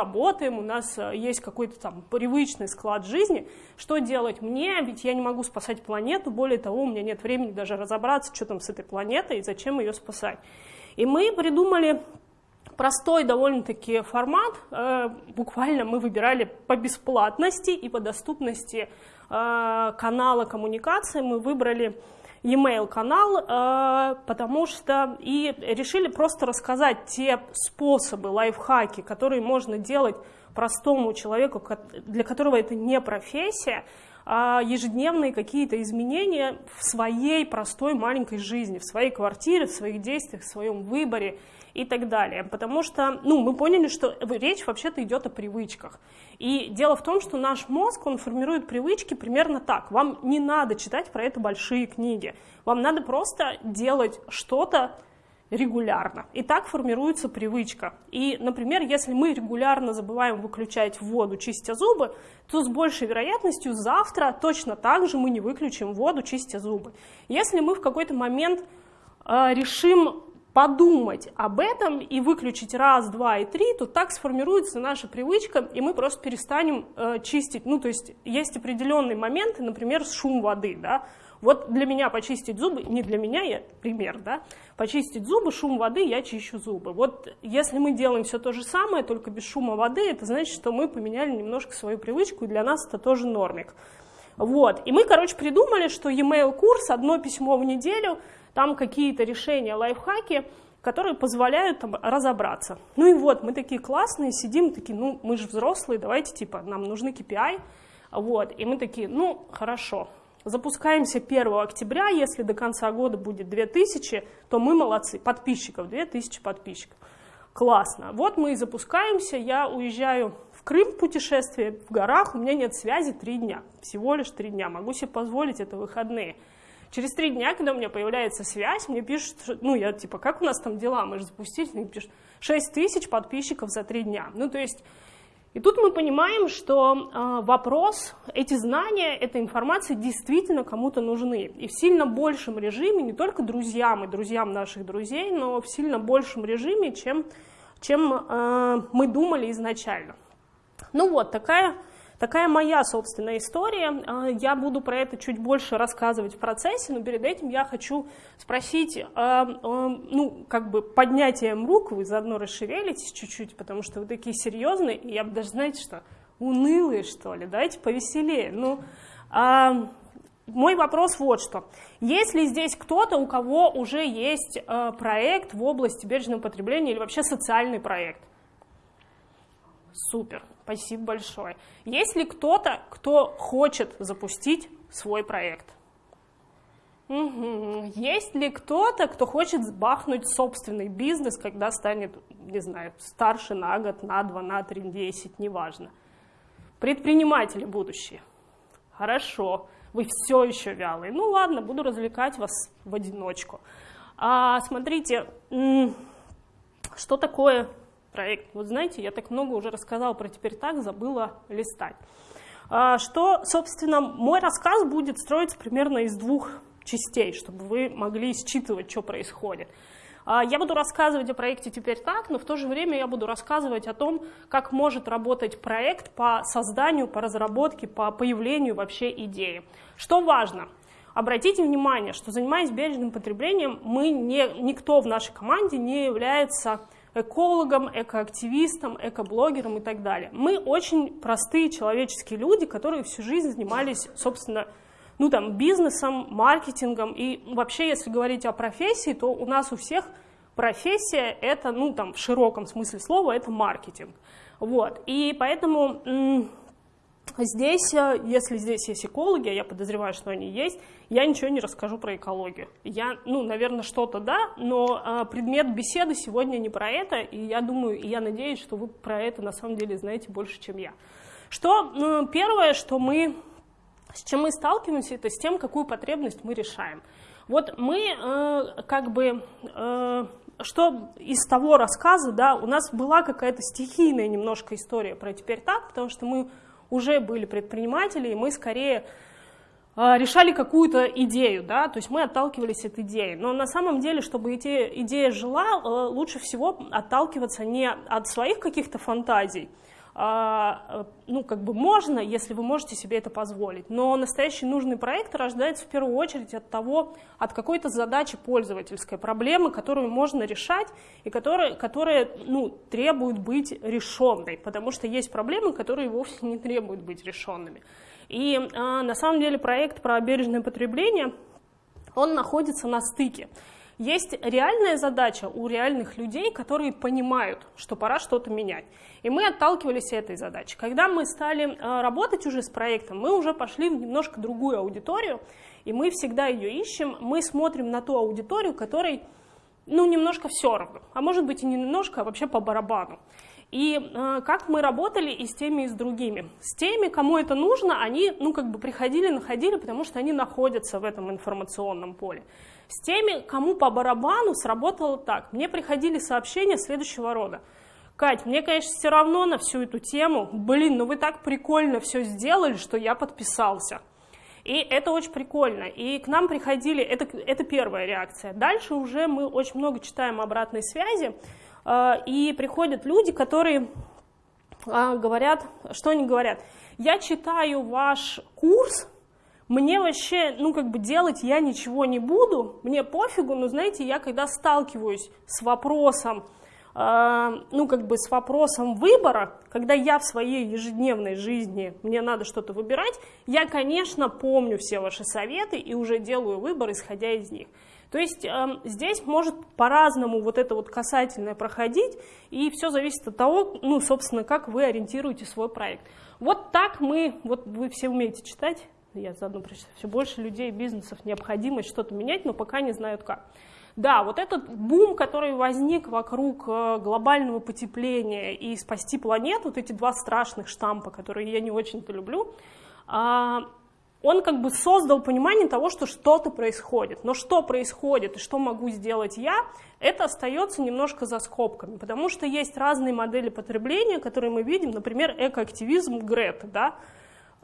работаем, у нас э, есть какой-то там привычный склад жизни, что делать мне, ведь я не могу спасать планету, более того, у меня нет времени даже разобраться, что там с этой планетой и зачем ее спасать. И мы придумали простой довольно-таки формат, э, буквально мы выбирали по бесплатности и по доступности э, канала коммуникации, мы выбрали e-mail канал, э, потому что и решили просто рассказать те способы, лайфхаки, которые можно делать простому человеку, для которого это не профессия, а ежедневные какие-то изменения в своей простой маленькой жизни, в своей квартире, в своих действиях, в своем выборе и так далее. Потому что ну, мы поняли, что речь вообще-то идет о привычках. И дело в том, что наш мозг, он формирует привычки примерно так. Вам не надо читать про это большие книги. Вам надо просто делать что-то регулярно. И так формируется привычка. И, например, если мы регулярно забываем выключать воду, чистя зубы, то с большей вероятностью завтра точно так же мы не выключим воду, чистя зубы. Если мы в какой-то момент э, решим подумать об этом и выключить раз, два и три, то так сформируется наша привычка, и мы просто перестанем э, чистить. Ну, то есть есть определенные моменты, например, шум воды, да. Вот для меня почистить зубы, не для меня, я пример, да, почистить зубы, шум воды, я чищу зубы. Вот если мы делаем все то же самое, только без шума воды, это значит, что мы поменяли немножко свою привычку, и для нас это тоже нормик. Вот, и мы, короче, придумали, что e-mail курс, одно письмо в неделю – там какие-то решения, лайфхаки, которые позволяют там, разобраться. Ну и вот, мы такие классные, сидим, такие, ну, мы же взрослые, давайте, типа, нам нужны KPI, вот, и мы такие, ну, хорошо, запускаемся 1 октября, если до конца года будет 2000, то мы молодцы, подписчиков, 2000 подписчиков. Классно. Вот мы и запускаемся, я уезжаю в Крым путешествие, в горах, у меня нет связи три дня, всего лишь три дня, могу себе позволить это выходные. Через три дня, когда у меня появляется связь, мне пишут, ну, я типа, как у нас там дела, мы же запустились, мне пишут, 6 тысяч подписчиков за три дня. Ну, то есть, и тут мы понимаем, что э, вопрос, эти знания, эта информация действительно кому-то нужны. И в сильно большем режиме, не только друзьям и друзьям наших друзей, но в сильно большем режиме, чем, чем э, мы думали изначально. Ну вот, такая Такая моя собственная история. А, я буду про это чуть больше рассказывать в процессе, но перед этим я хочу спросить, а, а, ну, как бы поднятием рук вы заодно расшевелитесь чуть-чуть, потому что вы такие серьезные, и я бы даже, знаете что, унылые, что ли, давайте повеселее. Ну, мой вопрос вот что. Есть ли здесь кто-то, у кого уже есть проект в области бережного потребления или вообще социальный проект? Супер. Спасибо большое. Есть ли кто-то, кто хочет запустить свой проект? Угу. Есть ли кто-то, кто хочет бахнуть собственный бизнес, когда станет, не знаю, старше на год, на два, на три, десять, неважно. Предприниматели будущие. Хорошо, вы все еще вялые. Ну ладно, буду развлекать вас в одиночку. А, смотрите, что такое проект. Вот знаете, я так много уже рассказала про «Теперь так», забыла листать. А, что, собственно, мой рассказ будет строиться примерно из двух частей, чтобы вы могли считывать, что происходит. А, я буду рассказывать о проекте «Теперь так», но в то же время я буду рассказывать о том, как может работать проект по созданию, по разработке, по появлению вообще идеи. Что важно? Обратите внимание, что занимаясь бережным потреблением, мы не, никто в нашей команде не является экологом, экоактивистом, экоблогером и так далее. Мы очень простые человеческие люди, которые всю жизнь занимались, собственно, ну там, бизнесом, маркетингом. И вообще, если говорить о профессии, то у нас у всех профессия это, ну там, в широком смысле слова, это маркетинг. Вот. И поэтому Здесь, э, если здесь есть экологи, а я подозреваю, что они есть, я ничего не расскажу про экологию. Я, ну, наверное, что-то да, но а, предмет беседы сегодня не про это, и я думаю, и я надеюсь, что вы про это на самом деле знаете больше, чем я. Что ну, первое, что мы, с чем мы сталкиваемся, это с тем, какую потребность мы решаем. Вот мы э, как бы э, что из того рассказа, да, у нас была какая-то стихийная немножко история про теперь так, потому что мы уже были предприниматели, и мы скорее а, решали какую-то идею, да, то есть мы отталкивались от идеи. Но на самом деле, чтобы эти идея жила, э, лучше всего отталкиваться не от своих каких-то фантазий, ну, как бы можно, если вы можете себе это позволить. Но настоящий нужный проект рождается в первую очередь от того, от какой-то задачи пользовательской, проблемы, которую можно решать и которая, которая ну, требует быть решенной, потому что есть проблемы, которые вовсе не требуют быть решенными. И а, на самом деле проект про бережное потребление, он находится на стыке. Есть реальная задача у реальных людей, которые понимают, что пора что-то менять. И мы отталкивались от этой задачи. Когда мы стали э, работать уже с проектом, мы уже пошли в немножко другую аудиторию, и мы всегда ее ищем. Мы смотрим на ту аудиторию, которой ну, немножко все равно, а может быть и не немножко, а вообще по барабану. И э, как мы работали и с теми, и с другими. С теми, кому это нужно, они ну, как бы приходили, находили, потому что они находятся в этом информационном поле. С теми, кому по барабану, сработало так. Мне приходили сообщения следующего рода. Кать, мне, конечно, все равно на всю эту тему. Блин, ну вы так прикольно все сделали, что я подписался. И это очень прикольно. И к нам приходили, это, это первая реакция. Дальше уже мы очень много читаем обратной связи. Э, и приходят люди, которые э, говорят, что они говорят? Я читаю ваш курс, мне вообще, ну, как бы делать я ничего не буду, мне пофигу, но, знаете, я когда сталкиваюсь с вопросом, э, ну, как бы с вопросом выбора, когда я в своей ежедневной жизни, мне надо что-то выбирать, я, конечно, помню все ваши советы и уже делаю выбор, исходя из них. То есть э, здесь может по-разному вот это вот касательное проходить, и все зависит от того, ну, собственно, как вы ориентируете свой проект. Вот так мы, вот вы все умеете читать, я заодно прочитаю, все больше людей, бизнесов необходимость что-то менять, но пока не знают как. Да, вот этот бум, который возник вокруг э, глобального потепления и спасти планету, вот эти два страшных штампа, которые я не очень-то люблю, а, он как бы создал понимание того, что что-то происходит. Но что происходит и что могу сделать я, это остается немножко за скобками, потому что есть разные модели потребления, которые мы видим, например, экоактивизм Грета, да,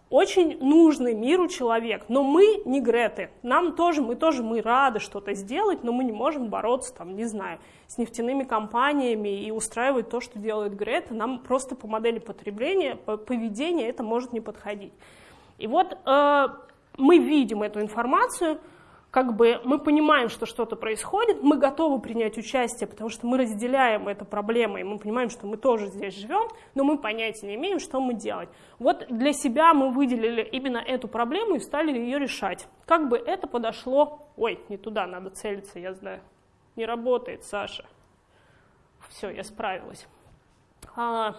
очень нужный миру человек, но мы не Греты. Нам тоже, мы тоже, мы рады что-то сделать, но мы не можем бороться, там, не знаю, с нефтяными компаниями и устраивать то, что делает Грета. Нам просто по модели потребления, по поведения это может не подходить. И вот э, мы видим эту информацию, как бы мы понимаем, что что-то происходит, мы готовы принять участие, потому что мы разделяем эту проблему, и мы понимаем, что мы тоже здесь живем, но мы понятия не имеем, что мы делать. Вот для себя мы выделили именно эту проблему и стали ее решать. Как бы это подошло... Ой, не туда, надо целиться, я знаю. Не работает, Саша. Все, я справилась. А,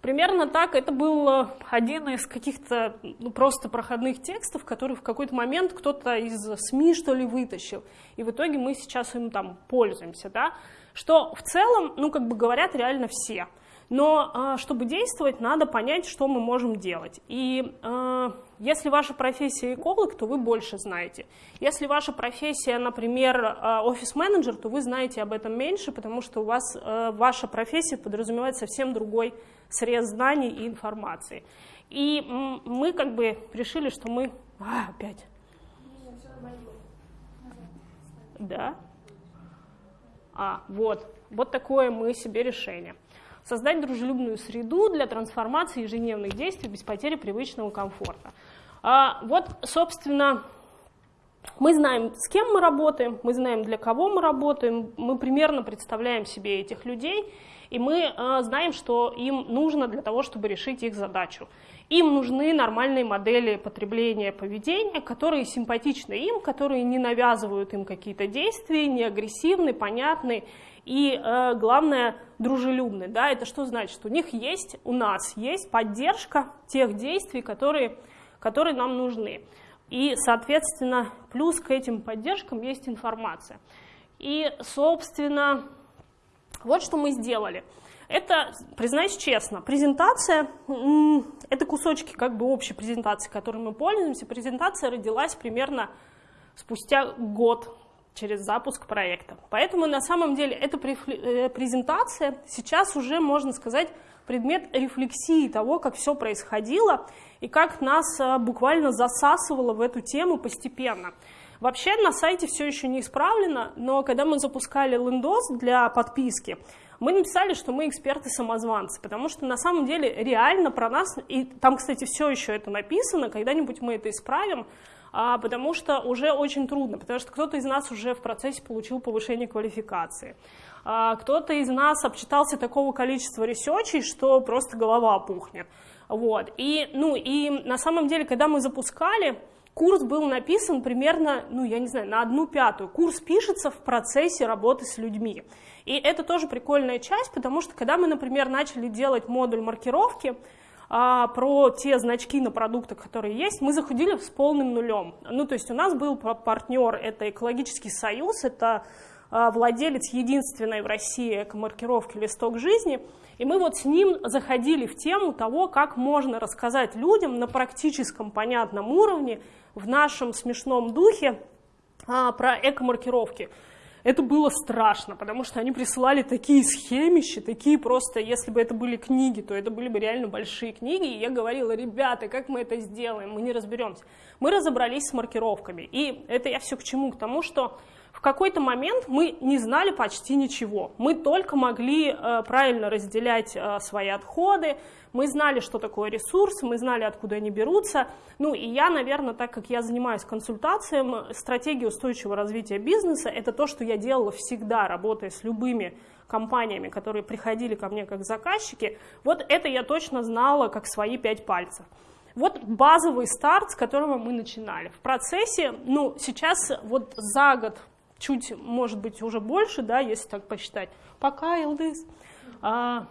Примерно так это был э, один из каких-то ну, просто проходных текстов, который в какой-то момент кто-то из СМИ, что ли, вытащил. И в итоге мы сейчас им там пользуемся, да. Что в целом, ну, как бы говорят реально все. Но а, чтобы действовать, надо понять, что мы можем делать. И а, если ваша профессия эколог, то вы больше знаете. Если ваша профессия, например, а, офис-менеджер, то вы знаете об этом меньше, потому что у вас ваша профессия подразумевает совсем другой срез знаний и информации. И мы как бы решили, что мы... А, опять. Да? А, вот. Вот такое мы себе решение. Создать дружелюбную среду для трансформации ежедневных действий без потери привычного комфорта. А, вот, собственно, мы знаем, с кем мы работаем, мы знаем, для кого мы работаем, мы примерно представляем себе этих людей, и мы э, знаем, что им нужно для того, чтобы решить их задачу. Им нужны нормальные модели потребления поведения, которые симпатичны им, которые не навязывают им какие-то действия, не агрессивны, понятны и, э, главное, дружелюбны. Да? Это что значит? У них есть, у нас есть поддержка тех действий, которые, которые нам нужны. И, соответственно, плюс к этим поддержкам есть информация. И, собственно, вот что мы сделали. Это, признаюсь честно, презентация, это кусочки как бы общей презентации, которой мы пользуемся. Презентация родилась примерно спустя год через запуск проекта. Поэтому на самом деле эта э, презентация сейчас уже, можно сказать, предмет рефлексии того, как все происходило и как нас э, буквально засасывало в эту тему постепенно. Вообще на сайте все еще не исправлено, но когда мы запускали лендос для подписки, мы написали, что мы эксперты-самозванцы, потому что на самом деле реально про нас, и там, кстати, все еще это написано, когда-нибудь мы это исправим, а, потому что уже очень трудно, потому что кто-то из нас уже в процессе получил повышение квалификации. А, кто-то из нас обчитался такого количества ресечей, что просто голова опухнет. Вот. И, ну, и на самом деле, когда мы запускали, курс был написан примерно, ну, я не знаю, на одну пятую. Курс пишется в процессе работы с людьми. И это тоже прикольная часть, потому что когда мы, например, начали делать модуль маркировки, а, про те значки на продуктах, которые есть, мы заходили с полным нулем. Ну, то есть у нас был партнер, это экологический союз, это владелец единственной в России эко-маркировки «Листок жизни», и мы вот с ним заходили в тему того, как можно рассказать людям на практическом понятном уровне, в нашем смешном духе, а, про эко-маркировки. Это было страшно, потому что они присылали такие схемища, такие просто, если бы это были книги, то это были бы реально большие книги, и я говорила, ребята, как мы это сделаем, мы не разберемся. Мы разобрались с маркировками, и это я все к чему? К тому, что в какой-то момент мы не знали почти ничего. Мы только могли э, правильно разделять э, свои отходы, мы знали, что такое ресурс, мы знали, откуда они берутся. Ну и я, наверное, так как я занимаюсь консультацией, стратегия устойчивого развития бизнеса, это то, что я делала всегда, работая с любыми компаниями, которые приходили ко мне как заказчики. Вот это я точно знала, как свои пять пальцев. Вот базовый старт, с которого мы начинали. В процессе, ну, сейчас вот за год чуть, может быть, уже больше, да, если так посчитать, пока Илдыс, а,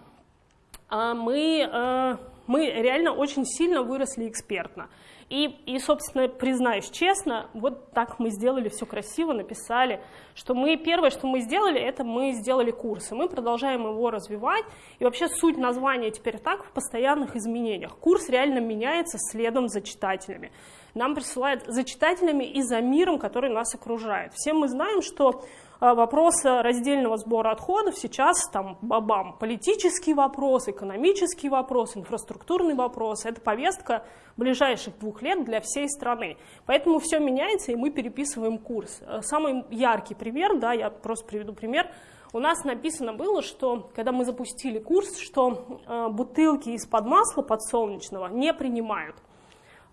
а мы, а, мы реально очень сильно выросли экспертно. И, и, собственно, признаюсь честно, вот так мы сделали все красиво, написали, что мы первое, что мы сделали, это мы сделали курс, и мы продолжаем его развивать. И вообще суть названия теперь так в постоянных изменениях. Курс реально меняется следом за читателями нам присылают за читателями и за миром, который нас окружает. Все мы знаем, что а, вопрос раздельного сбора отходов сейчас там бабам. Политический вопрос, экономический вопрос, инфраструктурный вопрос. Это повестка ближайших двух лет для всей страны. Поэтому все меняется, и мы переписываем курс. Э, самый яркий пример, да, я просто приведу пример. У нас написано было, что когда мы запустили курс, что э, бутылки из-под масла подсолнечного не принимают.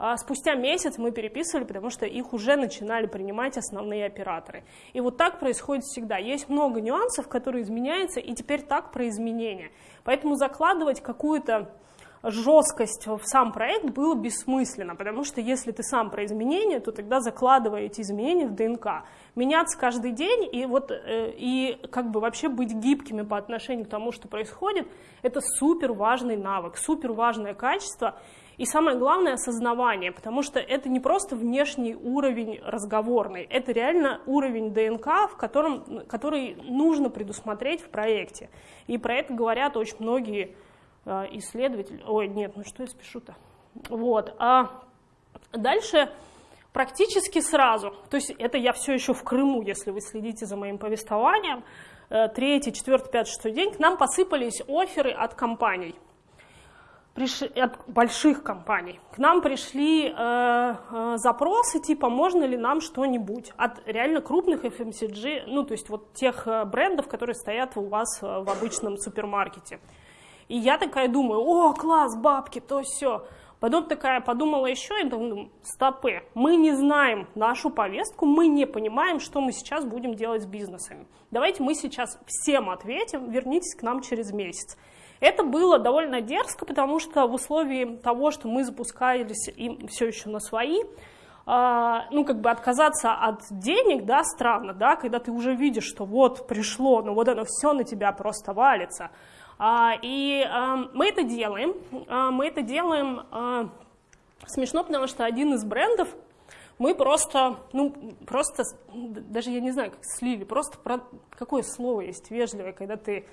А спустя месяц мы переписывали, потому что их уже начинали принимать основные операторы. И вот так происходит всегда. Есть много нюансов, которые изменяются, и теперь так про изменения. Поэтому закладывать какую-то жесткость в сам проект было бессмысленно, потому что если ты сам про изменения, то тогда закладывая эти изменения в ДНК. Меняться каждый день и, вот, э, и как бы вообще быть гибкими по отношению к тому, что происходит, это супер важный навык, супер важное качество, и самое главное – осознавание, потому что это не просто внешний уровень разговорный, это реально уровень ДНК, в котором, который нужно предусмотреть в проекте. И про это говорят очень многие э, исследователи. Ой, нет, ну что я спешу-то? Вот. А дальше практически сразу, то есть это я все еще в Крыму, если вы следите за моим повествованием, э, третий, четвертый, пятый, шестой день, к нам посыпались оферы от компаний – приш... от больших компаний. К нам пришли э, э, запросы типа, можно ли нам что-нибудь от реально крупных FMCG, ну, то есть вот тех э, брендов, которые стоят у вас э, в обычном супермаркете. И я такая думаю, о, класс, бабки, то все. Потом такая подумала еще и думаю, стопы, мы не знаем нашу повестку, мы не понимаем, что мы сейчас будем делать с бизнесами. Давайте мы сейчас всем ответим, вернитесь к нам через месяц. Это было довольно дерзко, потому что в условии того, что мы запускались и все еще на свои, а, ну, как бы отказаться от денег, да, странно, да, когда ты уже видишь, что вот пришло, ну, вот оно все на тебя просто валится. А, и а, мы это делаем, мы это делаем смешно, потому что один из брендов мы просто, ну, просто, даже я не знаю, как слили, просто про, какое слово есть вежливое, когда ты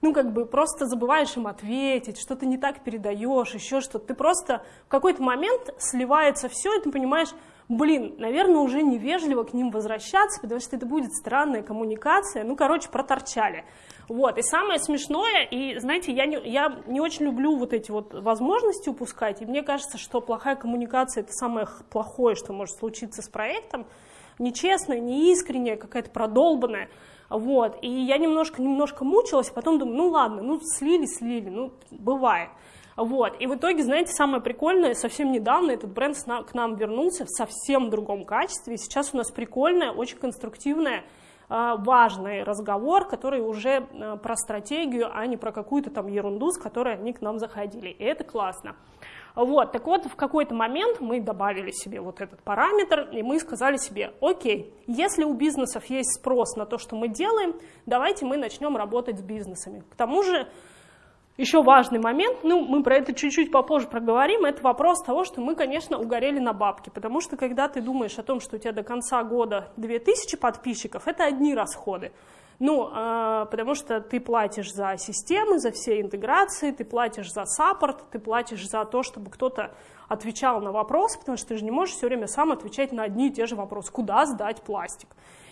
ну, как бы просто забываешь им ответить, что-то не так передаешь, еще что-то. Ты просто в какой-то момент сливается все, и ты понимаешь, блин, наверное, уже невежливо к ним возвращаться, потому что это будет странная коммуникация. Ну, короче, проторчали. Вот, и самое смешное, и знаете, я не, я не очень люблю вот эти вот возможности упускать, и мне кажется, что плохая коммуникация это самое плохое, что может случиться с проектом, нечестная, неискренняя, какая-то продолбанная, вот, и я немножко-немножко мучилась, потом думаю, ну ладно, ну слили, слили, ну бывает. Вот. И в итоге, знаете, самое прикольное, совсем недавно этот бренд к нам вернулся в совсем другом качестве. И сейчас у нас прикольная, очень конструктивная а, важный разговор, который уже а, про стратегию, а не про какую-то там ерунду, с которой они к нам заходили. И это классно. Вот, так вот, в какой-то момент мы добавили себе вот этот параметр, и мы сказали себе, окей, если у бизнесов есть спрос на то, что мы делаем, давайте мы начнем работать с бизнесами. К тому же, еще важный момент, ну, мы про это чуть-чуть попозже проговорим, это вопрос того, что мы, конечно, угорели на бабки, потому что когда ты думаешь о том, что у тебя до конца года 2000 подписчиков, это одни расходы. Ну, э, потому что ты платишь за системы, за все интеграции, ты платишь за саппорт, ты платишь за то, чтобы кто-то отвечал на вопросы, потому что ты же не можешь все время сам отвечать на одни и те же вопросы. Куда сдать пластик?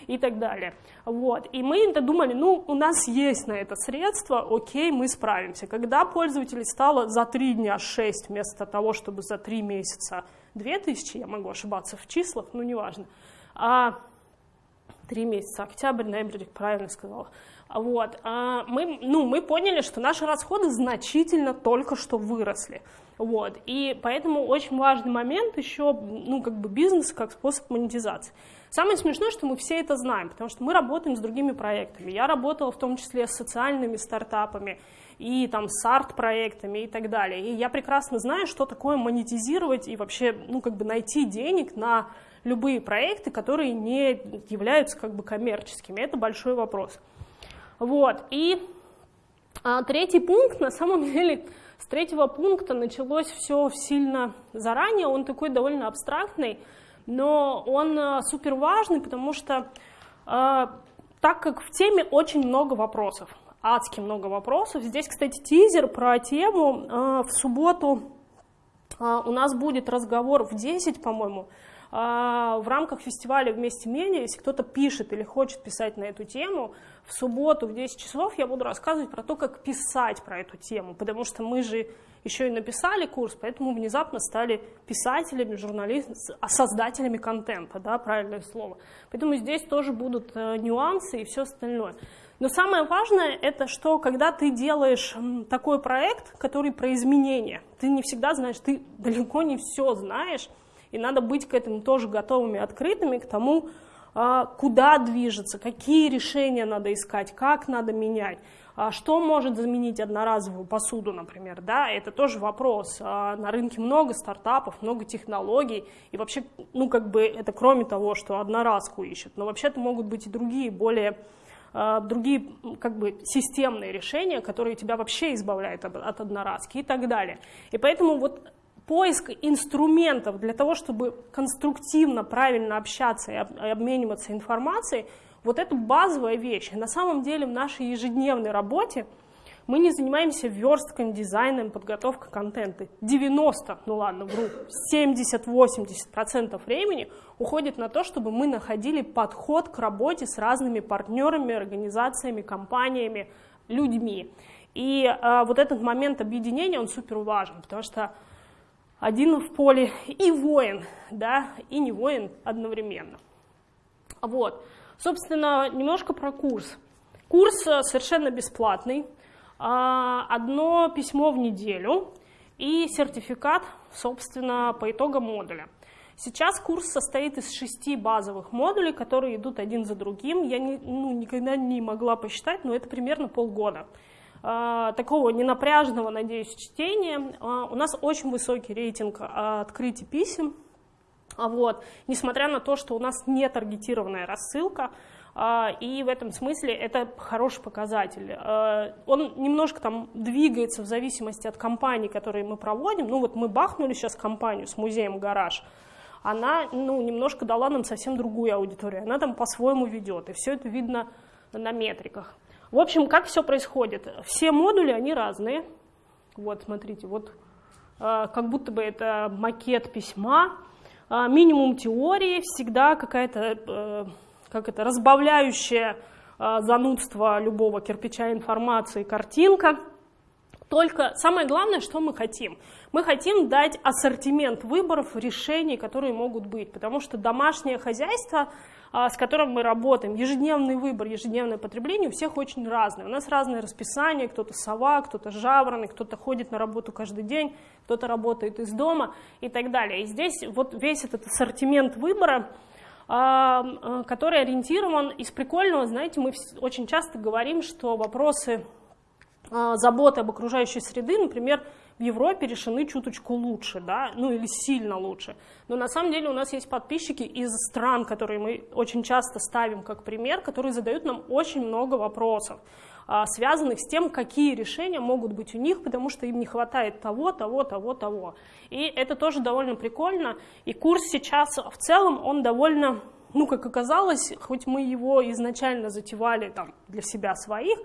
и так далее. Вот. И мы думали, ну, у нас есть на это средства, окей, мы справимся. Когда пользователей стало за 3 дня 6 вместо того, чтобы за 3 месяца 2000, я могу ошибаться в числах, ну, неважно, а 3 месяца, октябрь, ноябрь, правильно сказала, вот, а мы, ну, мы поняли, что наши расходы значительно только что выросли. Вот, и поэтому очень важный момент еще, ну, как бы бизнес как способ монетизации. Самое смешное, что мы все это знаем, потому что мы работаем с другими проектами. Я работала в том числе с социальными стартапами и там с арт-проектами и так далее. И я прекрасно знаю, что такое монетизировать и вообще, ну, как бы найти денег на любые проекты, которые не являются как бы коммерческими. Это большой вопрос. Вот, и а, третий пункт, на самом деле, с третьего пункта началось все сильно заранее, он такой довольно абстрактный, но он э, супер важный, потому что э, так как в теме очень много вопросов, адски много вопросов. Здесь, кстати, тизер про тему. Э, в субботу у нас будет разговор в 10, по-моему, в рамках фестиваля «Вместе менее». Если кто-то пишет или хочет писать на эту тему, в субботу в 10 часов я буду рассказывать про то, как писать про эту тему, потому что мы же еще и написали курс, поэтому внезапно стали писателями, журналистами, создателями контента, да, правильное слово. Поэтому здесь тоже будут э, нюансы и все остальное. Но самое важное, это что, когда ты делаешь такой проект, который про изменения, ты не всегда знаешь, ты далеко не все знаешь, и надо быть к этому тоже готовыми, открытыми, к тому, а, куда движется, какие решения надо искать, как надо менять. А что может заменить одноразовую посуду, например, да, это тоже вопрос. А на рынке много стартапов, много технологий, и вообще, ну, как бы, это кроме того, что одноразку ищут, но вообще-то могут быть и другие, более другие как бы системные решения, которые тебя вообще избавляют от одноразки и так далее. И поэтому вот поиск инструментов для того, чтобы конструктивно, правильно общаться и обмениваться информацией – вот это базовая вещь. На самом деле в нашей ежедневной работе мы не занимаемся верстком, дизайном, подготовкой контента. 90, ну ладно, вру, 70-80% времени уходит на то, чтобы мы находили подход к работе с разными партнерами, организациями, компаниями, людьми. И а, вот этот момент объединения, он супер важен, потому что один в поле и воин, да, и не воин одновременно. Вот. Собственно, немножко про курс. Курс э, совершенно бесплатный, а, одно письмо в неделю и сертификат, собственно, по итогам модуля. Сейчас курс состоит из шести базовых модулей, которые идут один за другим. Я не, ну, никогда не могла посчитать, но это примерно полгода. А, такого ненапряженного, надеюсь, чтения. А, у нас очень высокий рейтинг открытий писем, а вот. Несмотря на то, что у нас не таргетированная рассылка, и в этом смысле это хороший показатель. Он немножко там двигается в зависимости от компаний, которые мы проводим. Ну вот мы бахнули сейчас компанию с музеем «Гараж», она ну, немножко дала нам совсем другую аудиторию, она там по-своему ведет, и все это видно на метриках. В общем, как все происходит? Все модули, они разные. Вот, смотрите, вот как будто бы это макет письма, а, минимум теории, всегда какая-то э, как это, разбавляющая а, занудство любого кирпича информации картинка. Только самое главное, что мы хотим. Мы хотим дать ассортимент выборов, решений, которые могут быть, потому что домашнее хозяйство, а, с которым мы работаем, ежедневный выбор, ежедневное потребление у всех очень разное. У нас разное расписание, кто-то сова, кто-то жаворонок, кто-то ходит на работу каждый день, кто-то работает из дома и так далее. И здесь вот весь этот ассортимент выбора, а, а, который ориентирован из прикольного, знаете, мы очень часто говорим, что вопросы а, заботы об окружающей среды, например, в Европе решены чуточку лучше, да, ну или сильно лучше. Но на самом деле у нас есть подписчики из стран, которые мы очень часто ставим как пример, которые задают нам очень много вопросов, а, связанных с тем, какие решения могут быть у них, потому что им не хватает того, того, того, того. И это тоже довольно прикольно. И курс сейчас в целом, он довольно, ну как оказалось, хоть мы его изначально затевали там для себя своих,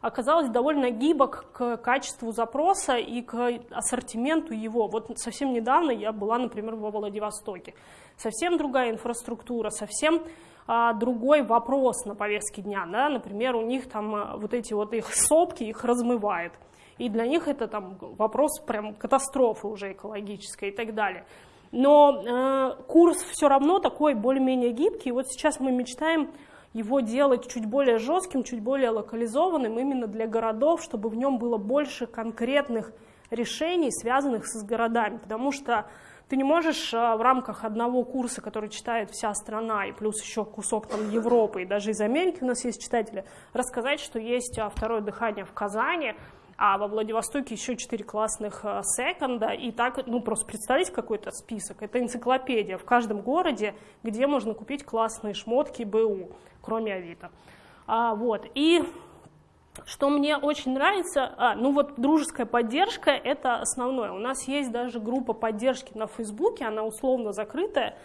оказалось довольно гибок к качеству запроса и к ассортименту его. Вот совсем недавно я была, например, во Владивостоке. Совсем другая инфраструктура, совсем а, другой вопрос на повестке дня. Да? Например, у них там а, вот эти вот их сопки, их размывает. И для них это там вопрос прям катастрофы уже экологической и так далее. Но э, курс все равно такой более-менее гибкий. Вот сейчас мы мечтаем его делать чуть более жестким, чуть более локализованным именно для городов, чтобы в нем было больше конкретных решений, связанных с городами. Потому что ты не можешь а, в рамках одного курса, который читает вся страна, и плюс еще кусок там Европы, и даже из Америки у нас есть читатели, рассказать, что есть а, второе дыхание в Казани, а во Владивостоке еще четыре классных а, секонда, и так, ну, просто представить какой-то список. Это энциклопедия в каждом городе, где можно купить классные шмотки БУ кроме Авито. А, вот. И что мне очень нравится, а, ну вот дружеская поддержка – это основное. У нас есть даже группа поддержки на Фейсбуке, она условно закрытая,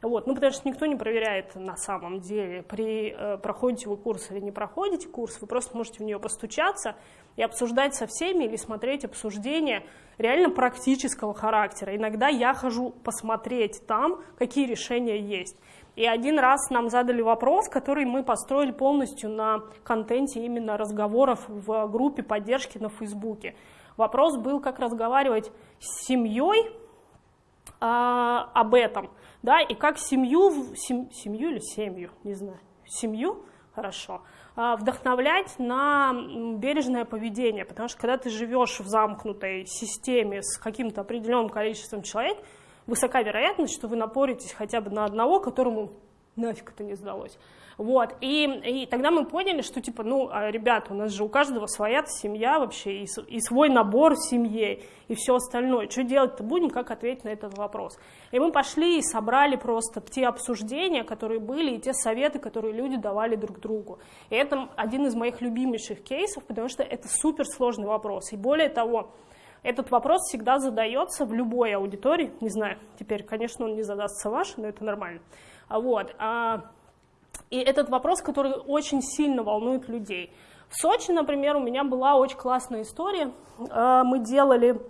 вот, ну, потому что никто не проверяет на самом деле, при, э, проходите вы курс или не проходите курс, вы просто можете в нее постучаться и обсуждать со всеми или смотреть обсуждения реально практического характера. Иногда я хожу посмотреть там, какие решения есть. И один раз нам задали вопрос, который мы построили полностью на контенте именно разговоров в группе поддержки на Фейсбуке. Вопрос был, как разговаривать с семьей а, об этом, да, и как семью, сем, семью или семью, не знаю, семью, хорошо, а, вдохновлять на бережное поведение, потому что когда ты живешь в замкнутой системе с каким-то определенным количеством человек, высока вероятность, что вы напоритесь хотя бы на одного, которому нафиг это не сдалось. Вот, и, и тогда мы поняли, что, типа, ну, а, ребята, у нас же у каждого своя семья вообще, и, и свой набор в семье, и все остальное. Что делать-то будем, как ответить на этот вопрос? И мы пошли и собрали просто те обсуждения, которые были, и те советы, которые люди давали друг другу. И это один из моих любимейших кейсов, потому что это суперсложный вопрос. И более того, этот вопрос всегда задается в любой аудитории. Не знаю, теперь, конечно, он не задастся ваш, но это нормально. Вот. А, и этот вопрос, который очень сильно волнует людей. В Сочи, например, у меня была очень классная история. А, мы делали,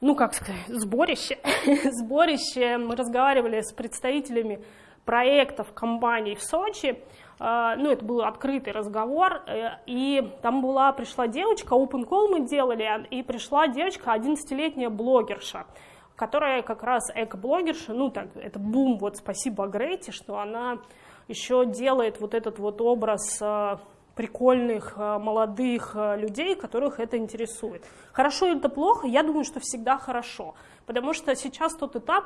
ну как сказать, сборище. сборище. Мы разговаривали с представителями проектов компаний в Сочи. А, ну, это был открытый разговор, э, и там была, пришла девочка, open call мы делали, и пришла девочка, 11-летняя блогерша, которая как раз эко-блогерша, ну, так, это бум, вот спасибо Грете, что она еще делает вот этот вот образ э, прикольных, э, молодых людей, которых это интересует. Хорошо это плохо? Я думаю, что всегда хорошо, потому что сейчас тот этап,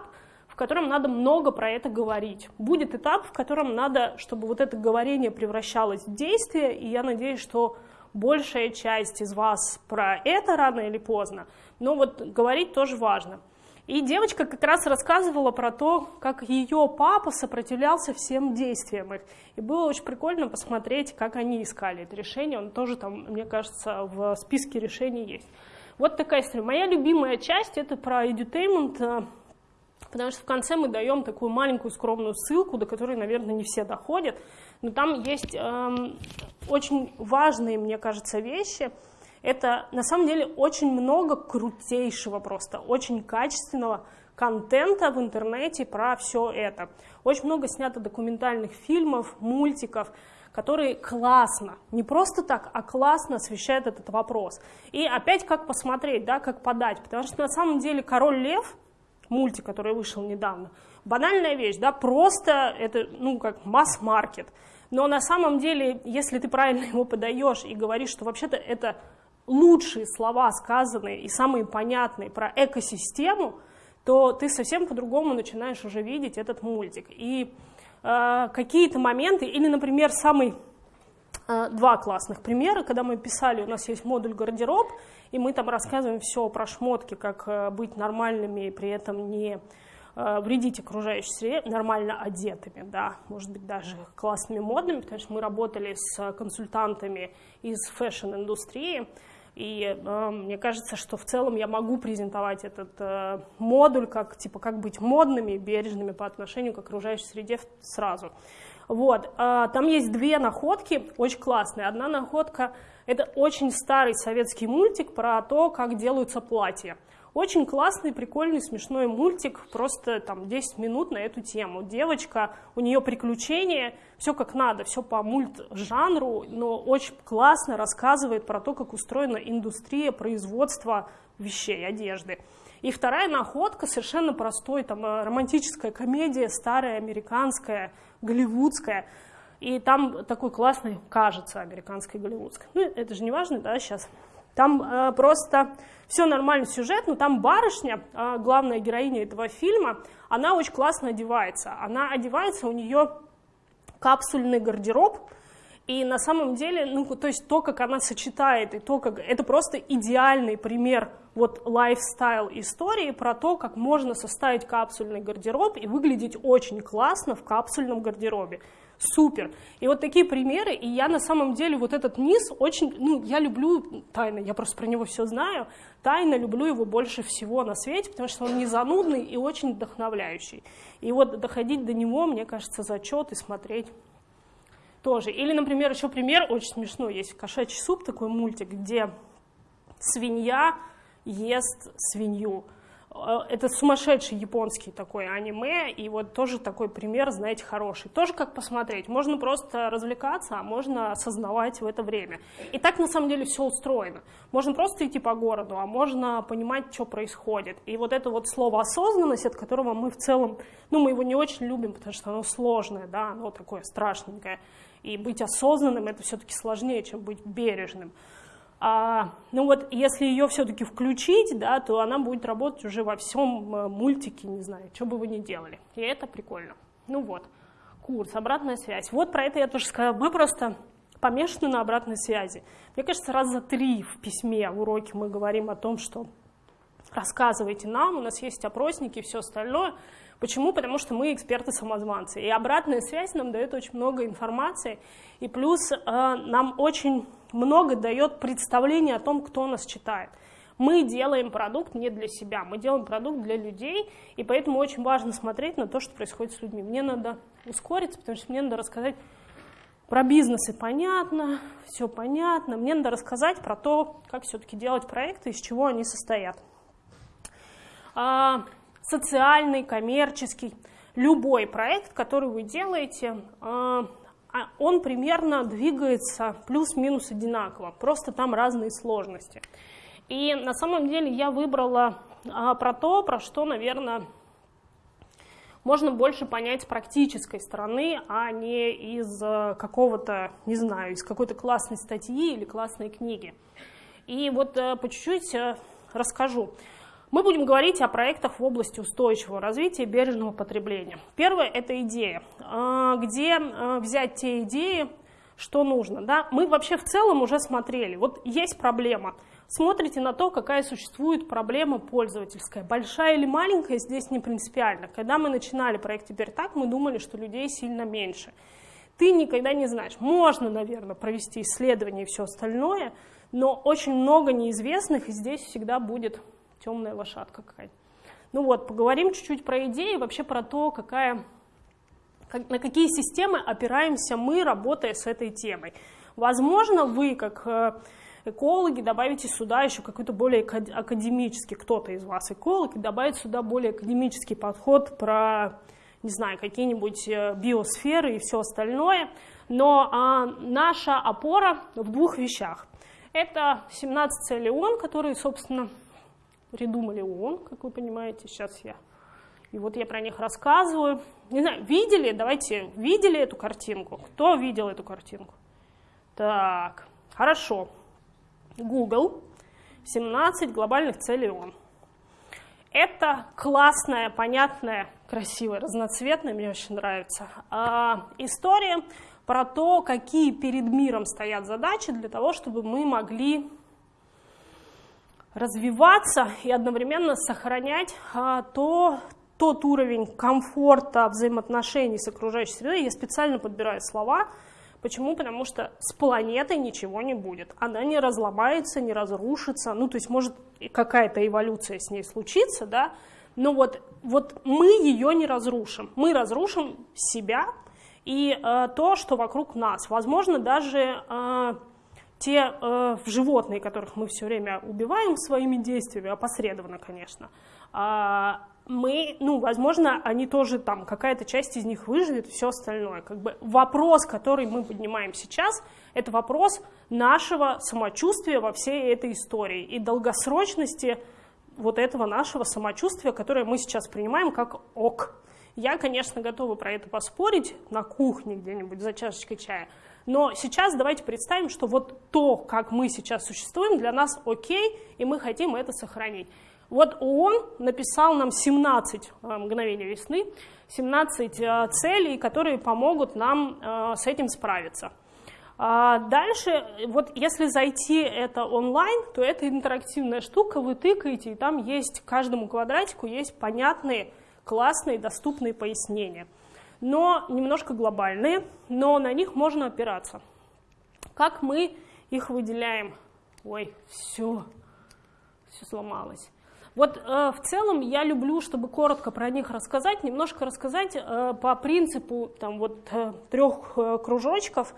котором надо много про это говорить. Будет этап, в котором надо, чтобы вот это говорение превращалось в действие, и я надеюсь, что большая часть из вас про это рано или поздно, но вот говорить тоже важно. И девочка как раз рассказывала про то, как ее папа сопротивлялся всем действиям их. И было очень прикольно посмотреть, как они искали это решение. Он тоже там, мне кажется, в списке решений есть. Вот такая история. Моя любимая часть — это про edutainment, потому что в конце мы даем такую маленькую скромную ссылку, до которой, наверное, не все доходят, но там есть эм, очень важные, мне кажется, вещи. Это на самом деле очень много крутейшего просто, очень качественного контента в интернете про все это. Очень много снято документальных фильмов, мультиков, которые классно, не просто так, а классно освещают этот вопрос. И опять как посмотреть, да, как подать, потому что на самом деле «Король лев», мультик, который вышел недавно, банальная вещь, да, просто это, ну, как масс-маркет. Но на самом деле, если ты правильно его подаешь и говоришь, что вообще-то это лучшие слова сказанные и самые понятные про экосистему, то ты совсем по-другому начинаешь уже видеть этот мультик. И э, какие-то моменты, или, например, самый два классных примера, когда мы писали, у нас есть модуль гардероб, и мы там рассказываем все про шмотки, как э, быть нормальными и при этом не Э, вредить окружающей среде нормально одетыми, да, может быть, даже классными, модными, потому что мы работали с консультантами из фэшн-индустрии, и э, мне кажется, что в целом я могу презентовать этот э, модуль как, типа, как быть модными, бережными по отношению к окружающей среде сразу. Вот, э, там есть две находки, очень классные. Одна находка – это очень старый советский мультик про то, как делаются платья. Очень классный, прикольный, смешной мультик, просто там 10 минут на эту тему. Девочка, у нее приключения, все как надо, все по мульт-жанру, но очень классно рассказывает про то, как устроена индустрия производства вещей, одежды. И вторая находка совершенно простой, там э, романтическая комедия, старая, американская, голливудская. И там такой классный, кажется, американской голливудской. Ну, это же не важно, да, сейчас. Там э, просто все нормально сюжет, но там барышня, э, главная героиня этого фильма, она очень классно одевается. Она одевается, у нее капсульный гардероб, и на самом деле, ну, то есть то, как она сочетает, и то, как... Это просто идеальный пример вот лайфстайл истории про то, как можно составить капсульный гардероб и выглядеть очень классно в капсульном гардеробе супер. И вот такие примеры, и я на самом деле вот этот низ очень, ну, я люблю тайно, я просто про него все знаю, тайно люблю его больше всего на свете, потому что он не занудный и очень вдохновляющий. И вот доходить до него, мне кажется, зачет и смотреть тоже. Или, например, еще пример очень смешной, есть «Кошачий суп», такой мультик, где свинья ест свинью. Э, это сумасшедший японский такой аниме, и вот тоже такой пример, знаете, хороший. Тоже как посмотреть, можно просто развлекаться, а можно осознавать в это время. И так на самом деле все устроено. Можно просто идти по городу, а можно понимать, что происходит. И вот это вот слово осознанность, от которого мы в целом, ну мы его не очень любим, потому что оно сложное, да, оно такое страшненькое. И быть осознанным это все-таки сложнее, чем быть бережным. А, ну вот, если ее все-таки включить, да, то она будет работать уже во всем э, мультике, не знаю, что бы вы ни делали. И это прикольно. Ну вот, курс, обратная связь. Вот про это я тоже сказала. Мы просто помешаны на обратной связи. Мне кажется, раз за три в письме, в уроке мы говорим о том, что рассказывайте нам, у нас есть опросники и все остальное. Почему? Потому что мы эксперты-самозванцы. И обратная связь нам дает очень много информации. И плюс э, нам очень много дает представление о том, кто нас читает. Мы делаем продукт не для себя, мы делаем продукт для людей, и поэтому очень важно смотреть на то, что происходит с людьми. Мне надо ускориться, потому что мне надо рассказать про бизнес и понятно, все понятно. Мне надо рассказать про то, как все-таки делать проекты, из чего они состоят. Социальный, коммерческий, любой проект, который вы делаете, а, а он примерно двигается плюс-минус одинаково, просто там разные сложности. И на самом деле я выбрала а, про то, про что, наверное, можно больше понять с практической стороны, а не из а, какого-то, не знаю, из какой-то классной статьи или классной книги. И вот а, по чуть-чуть расскажу. Мы будем говорить о проектах в области устойчивого развития и бережного потребления. Первое – это идея. А, где а, взять те идеи, что нужно. Да? Мы вообще в целом уже смотрели. Вот есть проблема. Смотрите на то, какая существует проблема пользовательская. Большая или маленькая, здесь не принципиально. Когда мы начинали проект «Теперь так», мы думали, что людей сильно меньше. Ты никогда не знаешь. Можно, наверное, провести исследование и все остальное, но очень много неизвестных, и здесь всегда будет темная лошадка какая-то. Ну вот, поговорим чуть-чуть про идеи, вообще про то, какая, как, на какие системы опираемся мы, работая с этой темой. Возможно, вы, как э, экологи, добавите сюда еще какой-то более академический, кто-то из вас эколог, и добавить сюда более академический подход про, не знаю, какие-нибудь э, биосферы и все остальное. Но а, наша опора в двух вещах. Это 17 целей ООН, которые, собственно, придумали ООН, как вы понимаете, сейчас я. И вот я про них рассказываю. Не знаю, видели, давайте, видели эту картинку? Кто видел эту картинку? Так, хорошо. Google, 17 глобальных целей ООН. Это классная, понятная, красивая, разноцветная, мне очень нравится, а, история про то, какие перед миром стоят задачи для того, чтобы мы могли развиваться и одновременно сохранять а, то, тот уровень комфорта взаимоотношений с окружающей средой. Я специально подбираю слова. Почему? Потому что с планетой ничего не будет. Она не разломается, не разрушится. Ну, то есть может какая-то эволюция с ней случиться, да, но вот, вот мы ее не разрушим. Мы разрушим себя, и э, то, что вокруг нас. Возможно, даже э, те э, животные, которых мы все время убиваем своими действиями, опосредованно, конечно, э, мы, ну, возможно, они тоже там, какая-то часть из них выживет все остальное. Как бы вопрос, который мы поднимаем сейчас, это вопрос нашего самочувствия во всей этой истории и долгосрочности вот этого нашего самочувствия, которое мы сейчас принимаем как ок. Я, конечно, готова про это поспорить на кухне где-нибудь за чашечкой чая, но сейчас давайте представим, что вот то, как мы сейчас существуем, для нас окей, и мы хотим это сохранить. Вот ООН написал нам 17 э, мгновений весны, 17 э, целей, которые помогут нам э, с этим справиться. А дальше, вот если зайти это онлайн, то это интерактивная штука, вы тыкаете, и там есть, каждому квадратику есть понятные классные, доступные пояснения, но немножко глобальные, но на них можно опираться. Как мы их выделяем? Ой, все, все сломалось. Вот э, в целом я люблю, чтобы коротко про них рассказать, немножко рассказать э, по принципу там, вот, э, трех э, кружочков.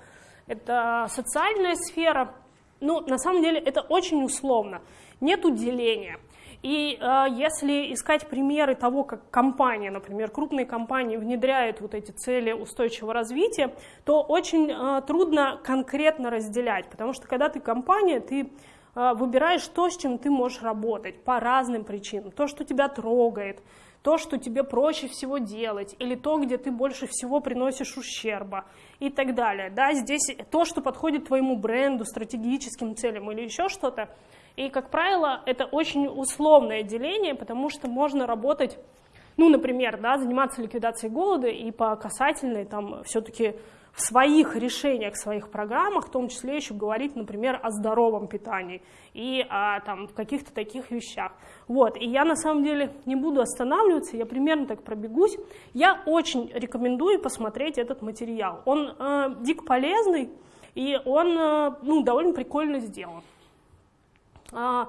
Это социальная сфера. Ну, на самом деле это очень условно. Нет деления. И э, если искать примеры того, как компания, например, крупные компании внедряют вот эти цели устойчивого развития, то очень э, трудно конкретно разделять, потому что когда ты компания, ты э, выбираешь то, с чем ты можешь работать по разным причинам. То, что тебя трогает, то, что тебе проще всего делать, или то, где ты больше всего приносишь ущерба и так далее. Да, здесь то, что подходит твоему бренду, стратегическим целям или еще что-то, и, как правило, это очень условное деление, потому что можно работать, ну, например, да, заниматься ликвидацией голода и по касательной там все-таки в своих решениях, в своих программах, в том числе еще говорить, например, о здоровом питании и о там, каких-то таких вещах. Вот. И я на самом деле не буду останавливаться, я примерно так пробегусь. Я очень рекомендую посмотреть этот материал. Он э, дико полезный, и он э, ну, довольно прикольно сделан. А,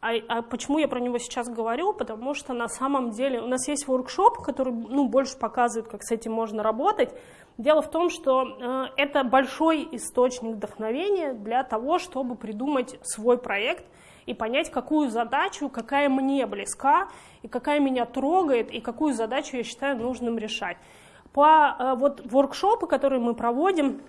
а, а почему я про него сейчас говорю? Потому что на самом деле у нас есть воркшоп, который ну, больше показывает, как с этим можно работать. Дело в том, что э, это большой источник вдохновения для того, чтобы придумать свой проект и понять, какую задачу, какая мне близка, и какая меня трогает, и какую задачу я считаю нужным решать. По э, вот воркшопы, которые мы проводим,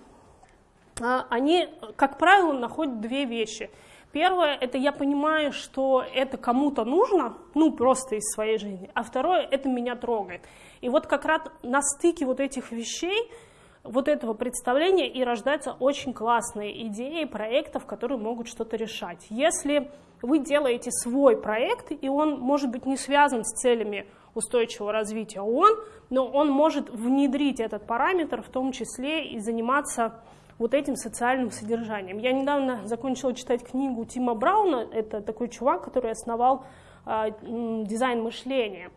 э, они, как правило, находят две вещи – Первое, это я понимаю, что это кому-то нужно, ну, просто из своей жизни. А второе, это меня трогает. И вот как раз на стыке вот этих вещей, вот этого представления и рождаются очень классные идеи проектов, которые могут что-то решать. Если вы делаете свой проект, и он может быть не связан с целями устойчивого развития ООН, но он может внедрить этот параметр, в том числе и заниматься вот этим социальным содержанием. Я недавно закончила читать книгу Тима Брауна, это такой чувак, который основал э, дизайн мышления.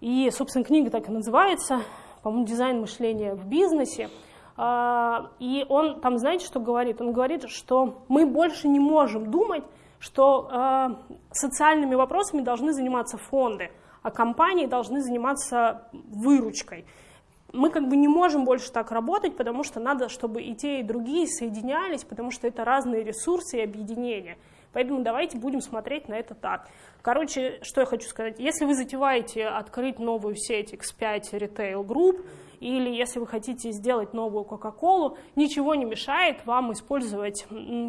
И, собственно, книга так и называется, по-моему, дизайн мышления в бизнесе. Э, и он там, знаете, что говорит? Он говорит, что мы больше не можем думать, что э, социальными вопросами должны заниматься фонды, а компании должны заниматься выручкой мы как бы не можем больше так работать, потому что надо, чтобы и те, и другие соединялись, потому что это разные ресурсы и объединения. Поэтому давайте будем смотреть на это так. Короче, что я хочу сказать. Если вы затеваете открыть новую сеть X5 Retail Group, или если вы хотите сделать новую Coca-Cola, ничего не мешает вам использовать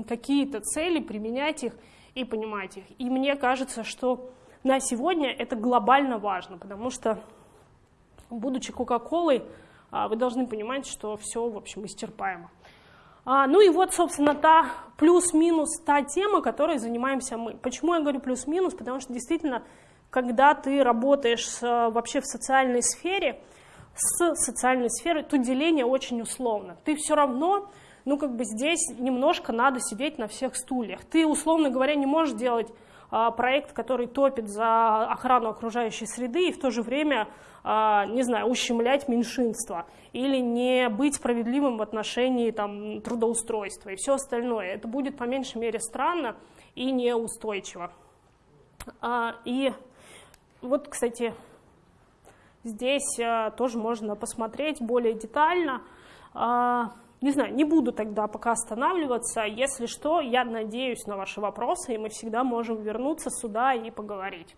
какие-то цели, применять их и понимать их. И мне кажется, что на сегодня это глобально важно, потому что, будучи Кока-Колой, а, вы должны понимать, что все, в общем, исчерпаемо. А, ну и вот, собственно, та плюс-минус та тема, которой занимаемся мы. Почему я говорю плюс-минус? Потому что действительно, когда ты работаешь вообще в социальной сфере, с социальной сферой, то деление очень условно. Ты все равно, ну как бы здесь немножко надо сидеть на всех стульях. Ты, условно говоря, не можешь делать проект, который топит за охрану окружающей среды и в то же время, а, не знаю, ущемлять меньшинство или не быть справедливым в отношении там, трудоустройства и все остальное. Это будет по меньшей мере странно и неустойчиво. А, и вот, кстати, здесь тоже можно посмотреть более детально. Не знаю, не буду тогда пока останавливаться. Если что, я надеюсь на ваши вопросы, и мы всегда можем вернуться сюда и поговорить.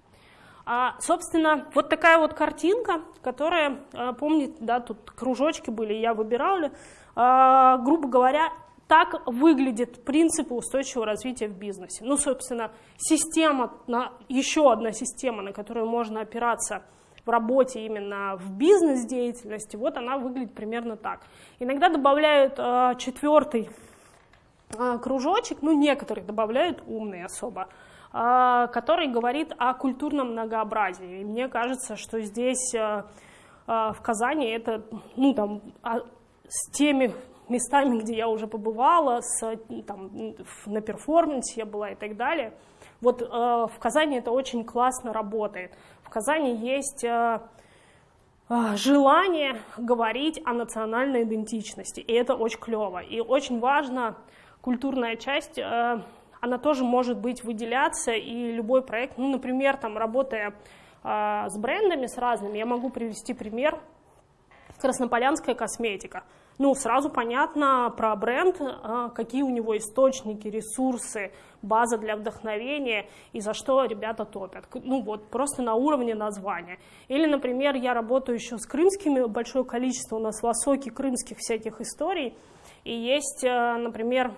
А, собственно, вот такая вот картинка, которая, а, помните, да, тут кружочки были, я выбирала, а, грубо говоря, так выглядит принципы устойчивого развития в бизнесе. Ну, собственно, система, еще одна система, на которую можно опираться – в работе именно в бизнес-деятельности, вот она выглядит примерно так. Иногда добавляют э, четвертый э, кружочек, ну некоторые добавляют умный особо, э, который говорит о культурном многообразии. И мне кажется, что здесь э, э, в Казани это, ну там, а, с теми местами, где я уже побывала, с, там, на перформансе я была и так далее. Вот э, в Казани это очень классно работает. Казани есть э, э, желание говорить о национальной идентичности, и это очень клево. И очень важно, культурная часть, э, она тоже может быть выделяться, и любой проект, ну, например, там, работая с брендами, с разными, я могу привести пример, Краснополянская косметика – ну, сразу понятно про бренд, а, какие у него источники, ресурсы, база для вдохновения и за что ребята топят. Ну вот, просто на уровне названия. Или, например, я работаю еще с крымскими, большое количество у нас в Осоке крымских всяких историй. И есть, а, например,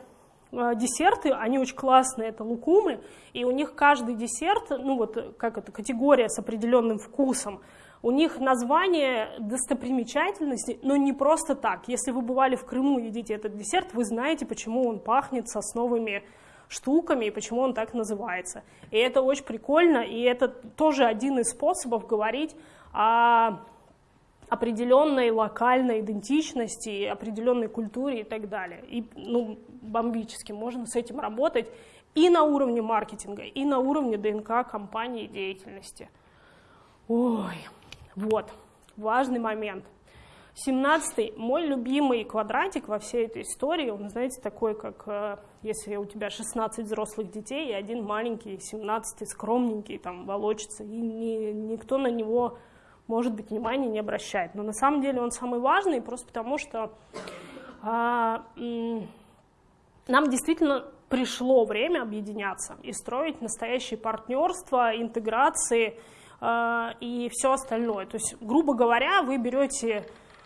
а, десерты, они очень классные, это лукумы, и у них каждый десерт, ну вот как это, категория с определенным вкусом, у них название достопримечательности, но не просто так. Если вы бывали в Крыму и едите этот десерт, вы знаете, почему он пахнет сосновыми штуками и почему он так называется. И это очень прикольно, и это тоже один из способов говорить о определенной локальной идентичности, определенной культуре и так далее. И ну, бомбически можно с этим работать и на уровне маркетинга, и на уровне ДНК компании и деятельности. Ой, вот, важный момент. 17 мой любимый квадратик во всей этой истории, он, знаете, такой, как э, если у тебя 16 взрослых детей и один маленький, 17 скромненький, там, волочится, и ни, никто на него, может быть, внимания не обращает. Но на самом деле он самый важный, просто потому что а, нам действительно пришло время объединяться и строить настоящее партнерство, интеграции, и все остальное. То есть, грубо говоря, вы берете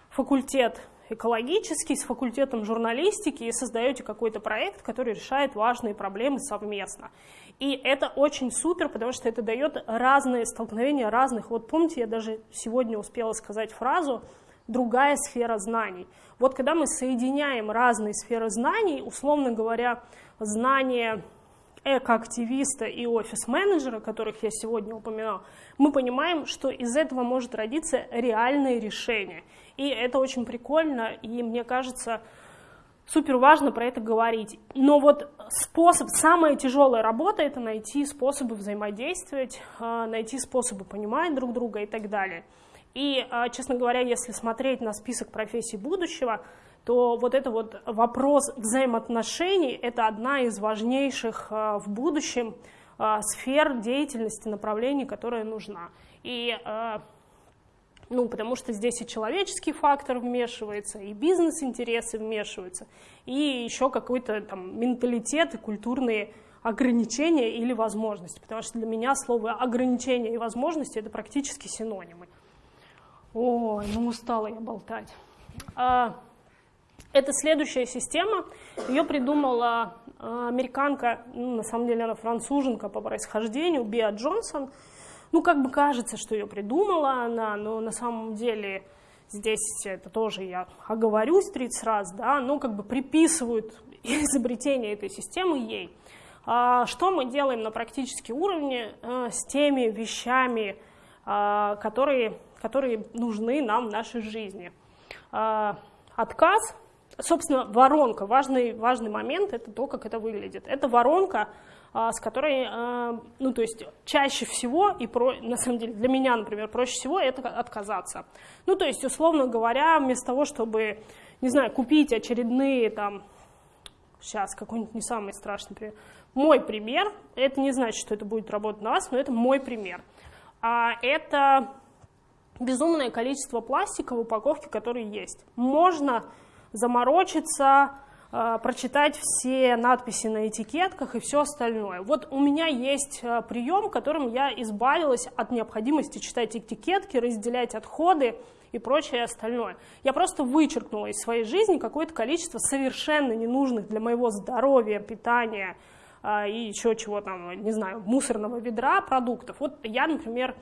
факультет экологический с факультетом журналистики и создаете какой-то проект, который решает важные проблемы совместно. И это очень супер, потому что это дает разные столкновения разных. Вот помните, я даже сегодня успела сказать фразу «другая сфера знаний». Вот когда мы соединяем разные сферы знаний, условно говоря, знания экоактивиста и офис-менеджера, которых я сегодня упоминал, мы понимаем, что из этого может родиться реальное решение. И это очень прикольно, и мне кажется, супер важно про это говорить. Но вот способ, самая тяжелая работа — это найти способы взаимодействовать, а, найти способы понимать друг друга и так далее. И, а, честно говоря, если смотреть на список профессий будущего, то вот это вот вопрос взаимоотношений — это одна из важнейших а, в будущем сфер деятельности, направлений, которая нужна. И Ну, потому что здесь и человеческий фактор вмешивается, и бизнес-интересы вмешиваются, и еще какой-то там менталитет и культурные ограничения или возможности. Потому что для меня слово ограничения и возможности это практически синонимы. Ой, ну устала я болтать. Это следующая система. Ее придумала а, американка, ну, на самом деле она француженка по происхождению, Биа Джонсон – ну, как бы кажется, что ее придумала она, но на самом деле здесь это тоже я оговорюсь 30 раз, да, ну, как бы приписывают изобретение этой системы ей. А, что мы делаем на практическом уровне а, с теми вещами, которые, которые нужны нам в нашей жизни? Отказ, собственно, воронка, важный, важный момент, это то, как это выглядит. Это воронка, а, с которой, а, ну, то есть чаще всего, и про, на самом деле для меня, например, проще всего это отказаться. Ну, то есть, условно говоря, вместо того, чтобы, не знаю, купить очередные там, сейчас какой-нибудь не самый страшный пример, мой пример, это не значит, что это будет работать на вас, но это мой пример. А это безумное количество пластика в упаковке, которые есть. Можно заморочиться, Э, прочитать все надписи на этикетках и все остальное. Вот у меня есть э, прием, которым я избавилась от необходимости читать этикетки, разделять отходы и прочее остальное. Я просто вычеркнула из своей жизни какое-то количество совершенно ненужных для моего здоровья, питания э, и еще чего там, не знаю, мусорного ведра продуктов. Вот я, например,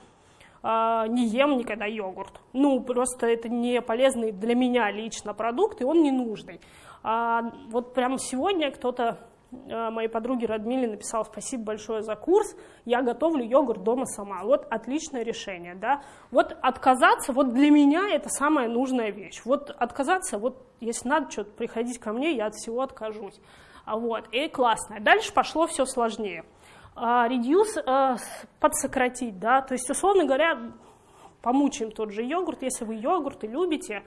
не ем никогда йогурт. Ну, просто это не полезный для меня лично продукт, и он не нужный. А вот прямо сегодня кто-то э, моей подруге Радмиле написал спасибо большое за курс, я готовлю йогурт дома сама. Вот отличное решение, да. Вот отказаться, вот для меня это самая нужная вещь. Вот отказаться, вот если надо что-то приходить ко мне, я от всего откажусь. А вот, и классно. Дальше пошло все сложнее. Редьюс э, подсократить, да, то есть, условно говоря, помучаем тот же йогурт, если вы йогурты любите,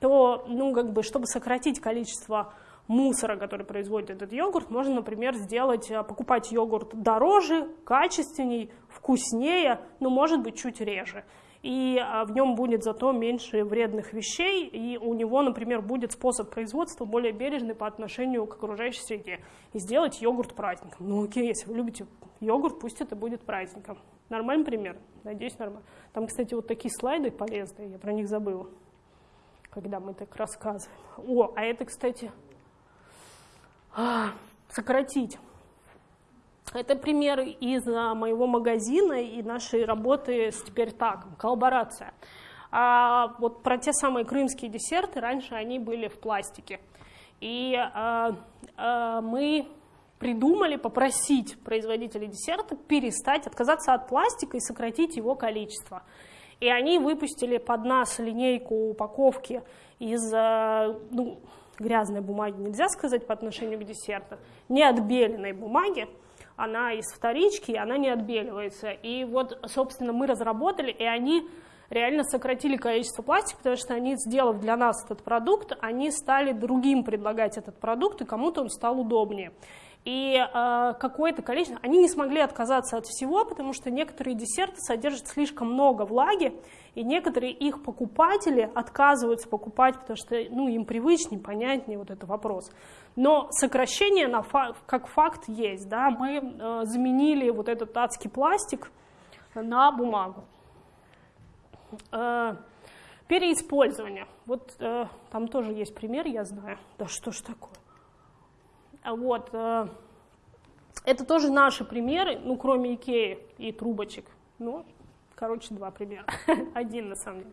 то, ну, как бы, чтобы сократить количество мусора, который производит этот йогурт, можно, например, сделать, э, покупать йогурт дороже, качественней, вкуснее, но, может быть, чуть реже. И э, в нем будет зато меньше вредных вещей, и у него, например, будет способ производства более бережный по отношению к окружающей среде. И сделать йогурт праздником. Ну окей, если вы любите йогурт, пусть это будет праздником. Нормальный пример? Надеюсь, нормально. Там, кстати, вот такие слайды полезные, я про них забыла когда мы так рассказываем. О, а это, кстати, а, сократить. Это примеры из а, моего магазина и нашей работы с теперь так, коллаборация. А вот про те самые крымские десерты, раньше они были в пластике. И а, а, мы придумали попросить производителей десерта перестать, отказаться от пластика и сократить его количество. И они выпустили под нас линейку упаковки из э, ну, грязной бумаги, нельзя сказать по отношению к десерту, не отбеленной бумаги, она из вторички, она не отбеливается. И вот, собственно, мы разработали, и они реально сократили количество пластика, потому что они, сделав для нас этот продукт, они стали другим предлагать этот продукт, и кому-то он стал удобнее и э, какое-то количество, они не смогли отказаться от всего, потому что некоторые десерты содержат слишком много влаги, и некоторые их покупатели отказываются покупать, потому что ну, им привычнее, понятнее вот этот вопрос. Но сокращение на фа как факт есть. Да? Мы э, заменили вот этот адский пластик на бумагу. Э, переиспользование. Вот э, там тоже есть пример, я знаю. Да что ж такое? Вот. Э, это тоже наши примеры, ну, кроме Икеи и трубочек. Ну, короче, два примера. Один, на самом деле.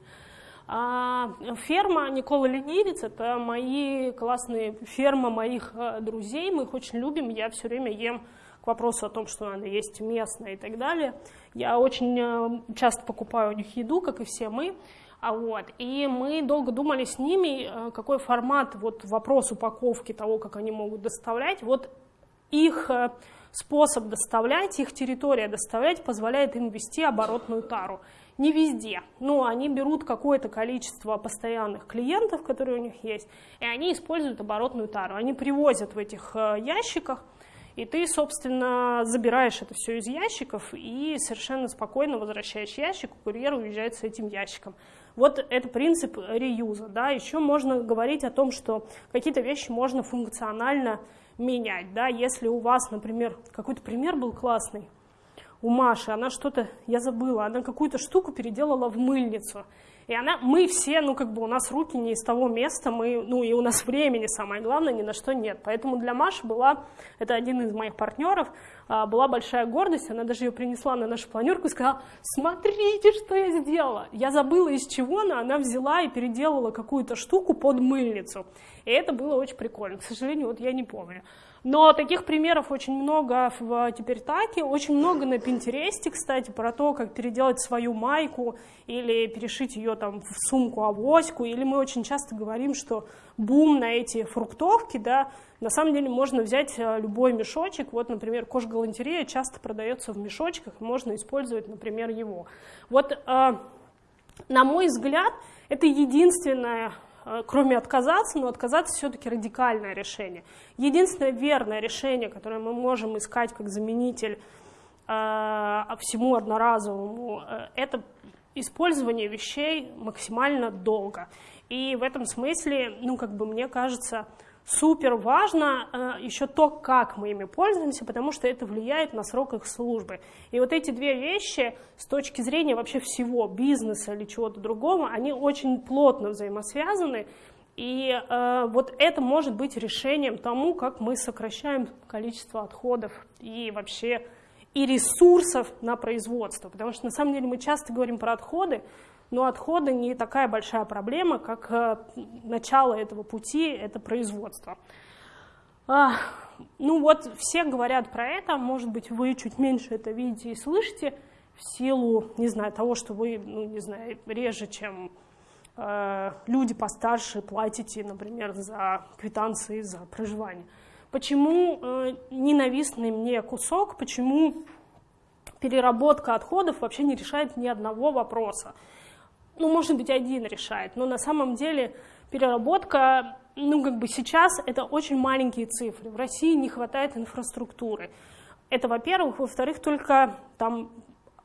А, ферма Никола Ленивец – это мои классные ферма моих э, друзей. Мы их очень любим. Я все время ем к вопросу о том, что надо есть местное и так далее. Я очень э, часто покупаю у них еду, как и все мы. А вот, и мы долго думали с ними, э, какой формат, вот вопрос упаковки того, как они могут доставлять. Вот их э, способ доставлять, их территория доставлять позволяет им вести оборотную тару. Не везде, но они берут какое-то количество постоянных клиентов, которые у них есть, и они используют оборотную тару. Они привозят в этих э, ящиках, и ты, собственно, забираешь это все из ящиков и совершенно спокойно возвращаешь ящик, курьер уезжает с этим ящиком. Вот это принцип реюза. Да? Еще можно говорить о том, что какие-то вещи можно функционально менять. Да? Если у вас, например, какой-то пример был классный, у Маши, она что-то, я забыла, она какую-то штуку переделала в мыльницу. И она, мы все, ну как бы у нас руки не из того места, мы, ну и у нас времени самое главное, ни на что нет. Поэтому для Маши была, это один из моих партнеров, была большая гордость, она даже ее принесла на нашу планерку и сказала, смотрите, что я сделала. Я забыла из чего она, она взяла и переделала какую-то штуку под мыльницу. И это было очень прикольно. К сожалению, вот я не помню. Но таких примеров очень много в теперь таке, очень много на Пинтересте, кстати, про то, как переделать свою майку или перешить ее там в сумку-авоську, или мы очень часто говорим, что бум на эти фруктовки, да, на самом деле можно взять э, любой мешочек, вот, например, кожгалантерея часто продается в мешочках, можно использовать, например, его. Вот, э, на мой взгляд, это единственное Э, кроме отказаться, но отказаться все-таки радикальное решение. Единственное верное решение, которое мы можем искать как заменитель э, всему одноразовому, э, это использование вещей максимально долго. И в этом смысле, ну, как бы мне кажется, супер важно э, еще то, как мы ими пользуемся, потому что это влияет на срок их службы. И вот эти две вещи с точки зрения вообще всего бизнеса или чего-то другого, они очень плотно взаимосвязаны. И э, вот это может быть решением тому, как мы сокращаем количество отходов и вообще и ресурсов на производство. Потому что на самом деле мы часто говорим про отходы, но отходы не такая большая проблема, как э, начало этого пути, это производство. А, ну вот все говорят про это, может быть вы чуть меньше это видите и слышите в силу, не знаю, того, что вы, ну не знаю, реже, чем э, люди постарше платите, например, за квитанции за проживание. Почему э, ненавистный мне кусок, почему переработка отходов вообще не решает ни одного вопроса? Ну, может быть, один решает, но на самом деле переработка, ну, как бы сейчас это очень маленькие цифры. В России не хватает инфраструктуры. Это, во-первых. Во-вторых, только там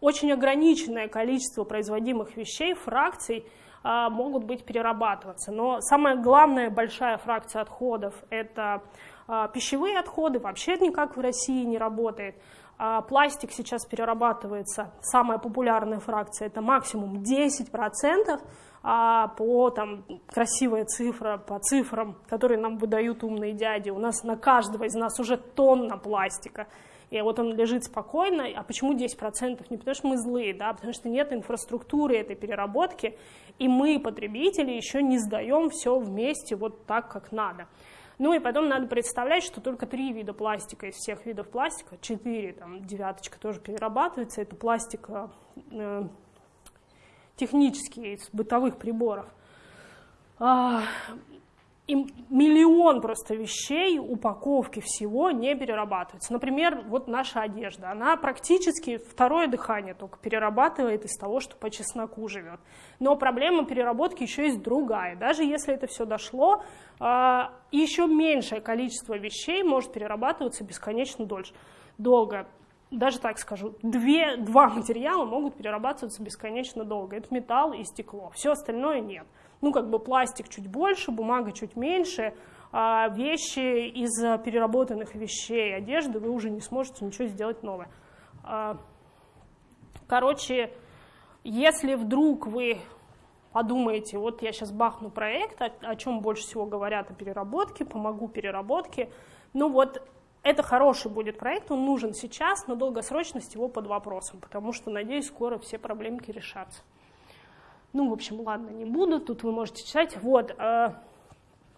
очень ограниченное количество производимых вещей, фракций, а, могут быть перерабатываться. Но самая главная большая фракция отходов – это а, пищевые отходы, вообще никак в России не работает. А пластик сейчас перерабатывается, самая популярная фракция, это максимум 10%, а по там красивая цифра, по цифрам, которые нам выдают умные дяди, у нас на каждого из нас уже тонна пластика. И вот он лежит спокойно. А почему 10%? Не потому что мы злые, да, а потому что нет инфраструктуры этой переработки, и мы, потребители, еще не сдаем все вместе вот так, как надо. Ну и потом надо представлять, что только три вида пластика из всех видов пластика, четыре, там девяточка тоже перерабатывается, это пластик э, технический из бытовых приборов. А, и миллион просто вещей, упаковки всего не перерабатываются. Например, вот наша одежда, она практически второе дыхание только перерабатывает из того, что по чесноку живет. Но проблема переработки еще есть другая. Даже если это все дошло, а, еще меньшее количество вещей может перерабатываться бесконечно дольше, долго. Даже так скажу, две, два материала могут перерабатываться бесконечно долго. Это металл и стекло, все остальное нет ну, как бы пластик чуть больше, бумага чуть меньше, а вещи из переработанных вещей, одежды вы уже не сможете ничего сделать новое. А, короче, если вдруг вы подумаете, вот я сейчас бахну проект, о, чем больше всего говорят о переработке, помогу переработке, ну вот это хороший будет проект, он нужен сейчас, но долгосрочность его под вопросом, потому что, надеюсь, скоро все проблемки решатся. Ну, в общем, ладно, не буду, тут вы можете читать. Вот, э,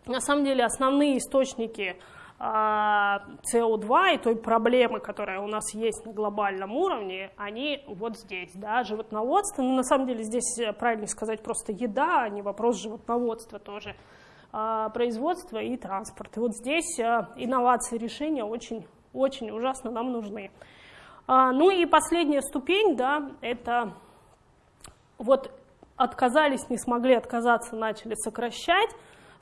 на самом деле основные источники э, СО2 и той проблемы, которая у нас есть на глобальном уровне, они вот здесь, да, животноводство. Ну, на самом деле здесь э, правильно сказать просто еда, а не вопрос животноводства тоже, э, производство и транспорт. И вот здесь э, инновации решения очень, очень ужасно нам нужны. Ну и последняя ступень, да, это вот отказались, не смогли отказаться, начали сокращать,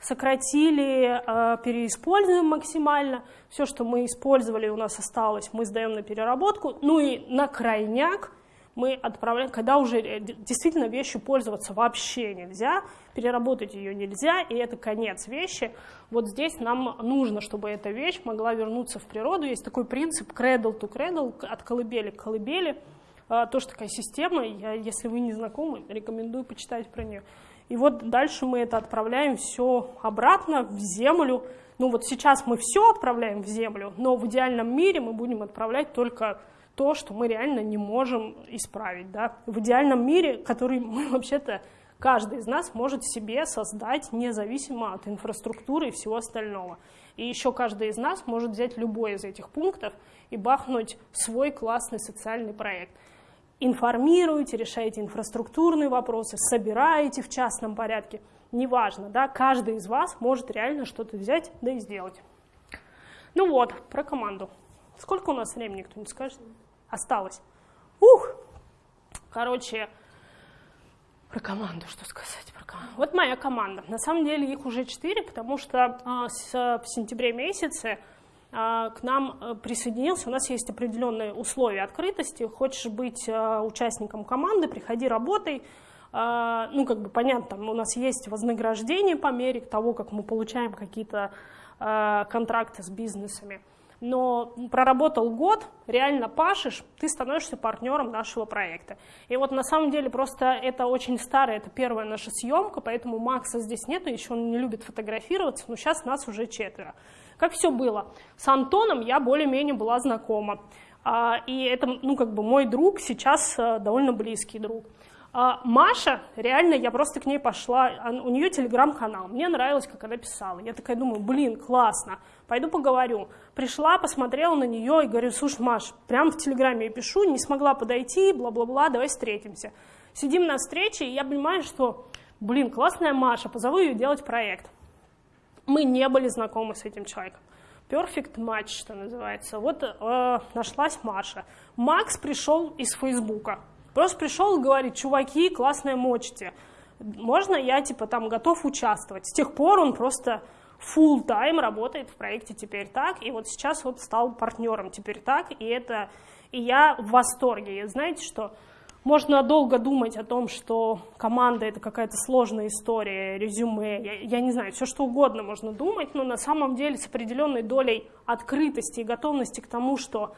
сократили, э, переиспользуем максимально. Все, что мы использовали, у нас осталось, мы сдаем на переработку. Ну и на крайняк мы отправляем, когда уже действительно вещью пользоваться вообще нельзя, переработать ее нельзя, и это конец вещи, вот здесь нам нужно, чтобы эта вещь могла вернуться в природу. Есть такой принцип cradle to cradle, от колыбели к колыбели, тоже такая система, я, если вы не знакомы, рекомендую почитать про нее. И вот дальше мы это отправляем все обратно в землю. Ну вот сейчас мы все отправляем в землю, но в идеальном мире мы будем отправлять только то, что мы реально не можем исправить. Да? В идеальном мире, который мы вообще-то, каждый из нас может себе создать независимо от инфраструктуры и всего остального. И еще каждый из нас может взять любой из этих пунктов и бахнуть свой классный социальный проект. Информируете, решаете инфраструктурные вопросы, собираете в частном порядке. Неважно, да, каждый из вас может реально что-то взять, да и сделать. Ну вот, про команду. Сколько у нас времени, кто-нибудь скажет? осталось. Ух! Короче, про команду, что сказать про команду. Вот моя команда. На самом деле их уже четыре, потому что а, с, в сентябре месяце к нам э, присоединился, у нас есть определенные условия открытости. Хочешь быть а, участником команды, приходи, работай. А, ну, как бы понятно, у нас есть вознаграждение по мере того, как мы получаем какие-то а, контракты с бизнесами но проработал год, реально пашешь, ты становишься партнером нашего проекта. И вот на самом деле просто это очень старая, это первая наша съемка, поэтому Макса здесь нету, еще он не любит фотографироваться, но сейчас нас уже четверо. Как все было? С Антоном я более-менее была знакома. А, и это, ну, как бы мой друг, сейчас э, довольно близкий друг. А Маша, реально, я просто к ней пошла, у нее телеграм-канал, мне нравилось, как она писала. Я такая думаю, блин, классно, пойду поговорю. Пришла, посмотрела на нее и говорю, слушай, Маш, прямо в телеграме я пишу, не смогла подойти, бла-бла-бла, давай встретимся. Сидим на встрече, и я понимаю, что, блин, классная Маша, позову ее делать проект. Мы не были знакомы с этим человеком. Perfect match, что называется. Вот э, нашлась Маша. Макс пришел из Фейсбука. Просто пришел и говорит, чуваки, классная мочите. Можно я, типа, там готов участвовать? С тех пор он просто full time работает в проекте «Теперь так», и вот сейчас вот стал партнером «Теперь так», и это... И я в восторге. И знаете что? Можно долго думать о том, что команда — это какая-то сложная история, резюме, я, я не знаю, все что угодно можно думать, но на самом деле с определенной долей открытости и готовности к тому, что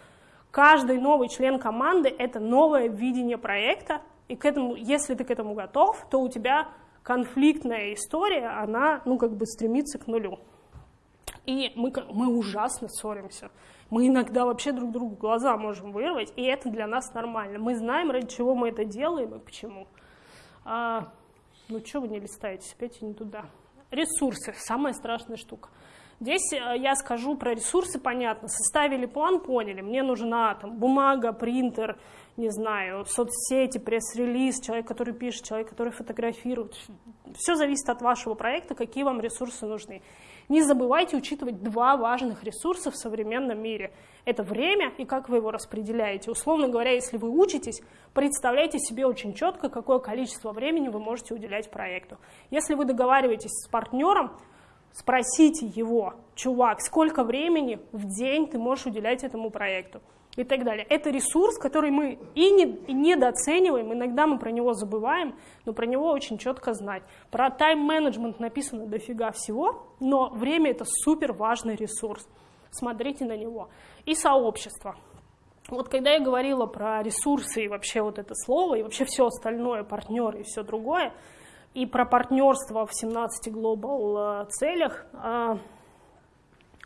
Каждый новый член команды — это новое видение проекта, и к этому, если ты к этому готов, то у тебя конфликтная история, она, ну, как бы стремится к нулю. И мы, мы ужасно ссоримся. Мы иногда вообще друг другу глаза можем вырвать, и это для нас нормально. Мы знаем, ради чего мы это делаем и почему. А, ну, что вы не листаете, опять не туда. Ресурсы — самая страшная штука. Здесь э, я скажу про ресурсы, понятно, составили план, поняли, мне нужна там бумага, принтер, не знаю, соцсети, пресс-релиз, человек, который пишет, человек, который фотографирует. Все зависит от вашего проекта, какие вам ресурсы нужны. Не забывайте учитывать два важных ресурса в современном мире. Это время и как вы его распределяете. Условно говоря, если вы учитесь, представляйте себе очень четко, какое количество времени вы можете уделять проекту. Если вы договариваетесь с партнером, Спросите его, чувак, сколько времени в день ты можешь уделять этому проекту и так далее. Это ресурс, который мы и, не, и недооцениваем, иногда мы про него забываем, но про него очень четко знать. Про тайм-менеджмент написано дофига всего, но время это супер важный ресурс. Смотрите на него. И сообщество. Вот когда я говорила про ресурсы и вообще вот это слово, и вообще все остальное, партнеры и все другое, и про партнерство в 17 глобал целях. А,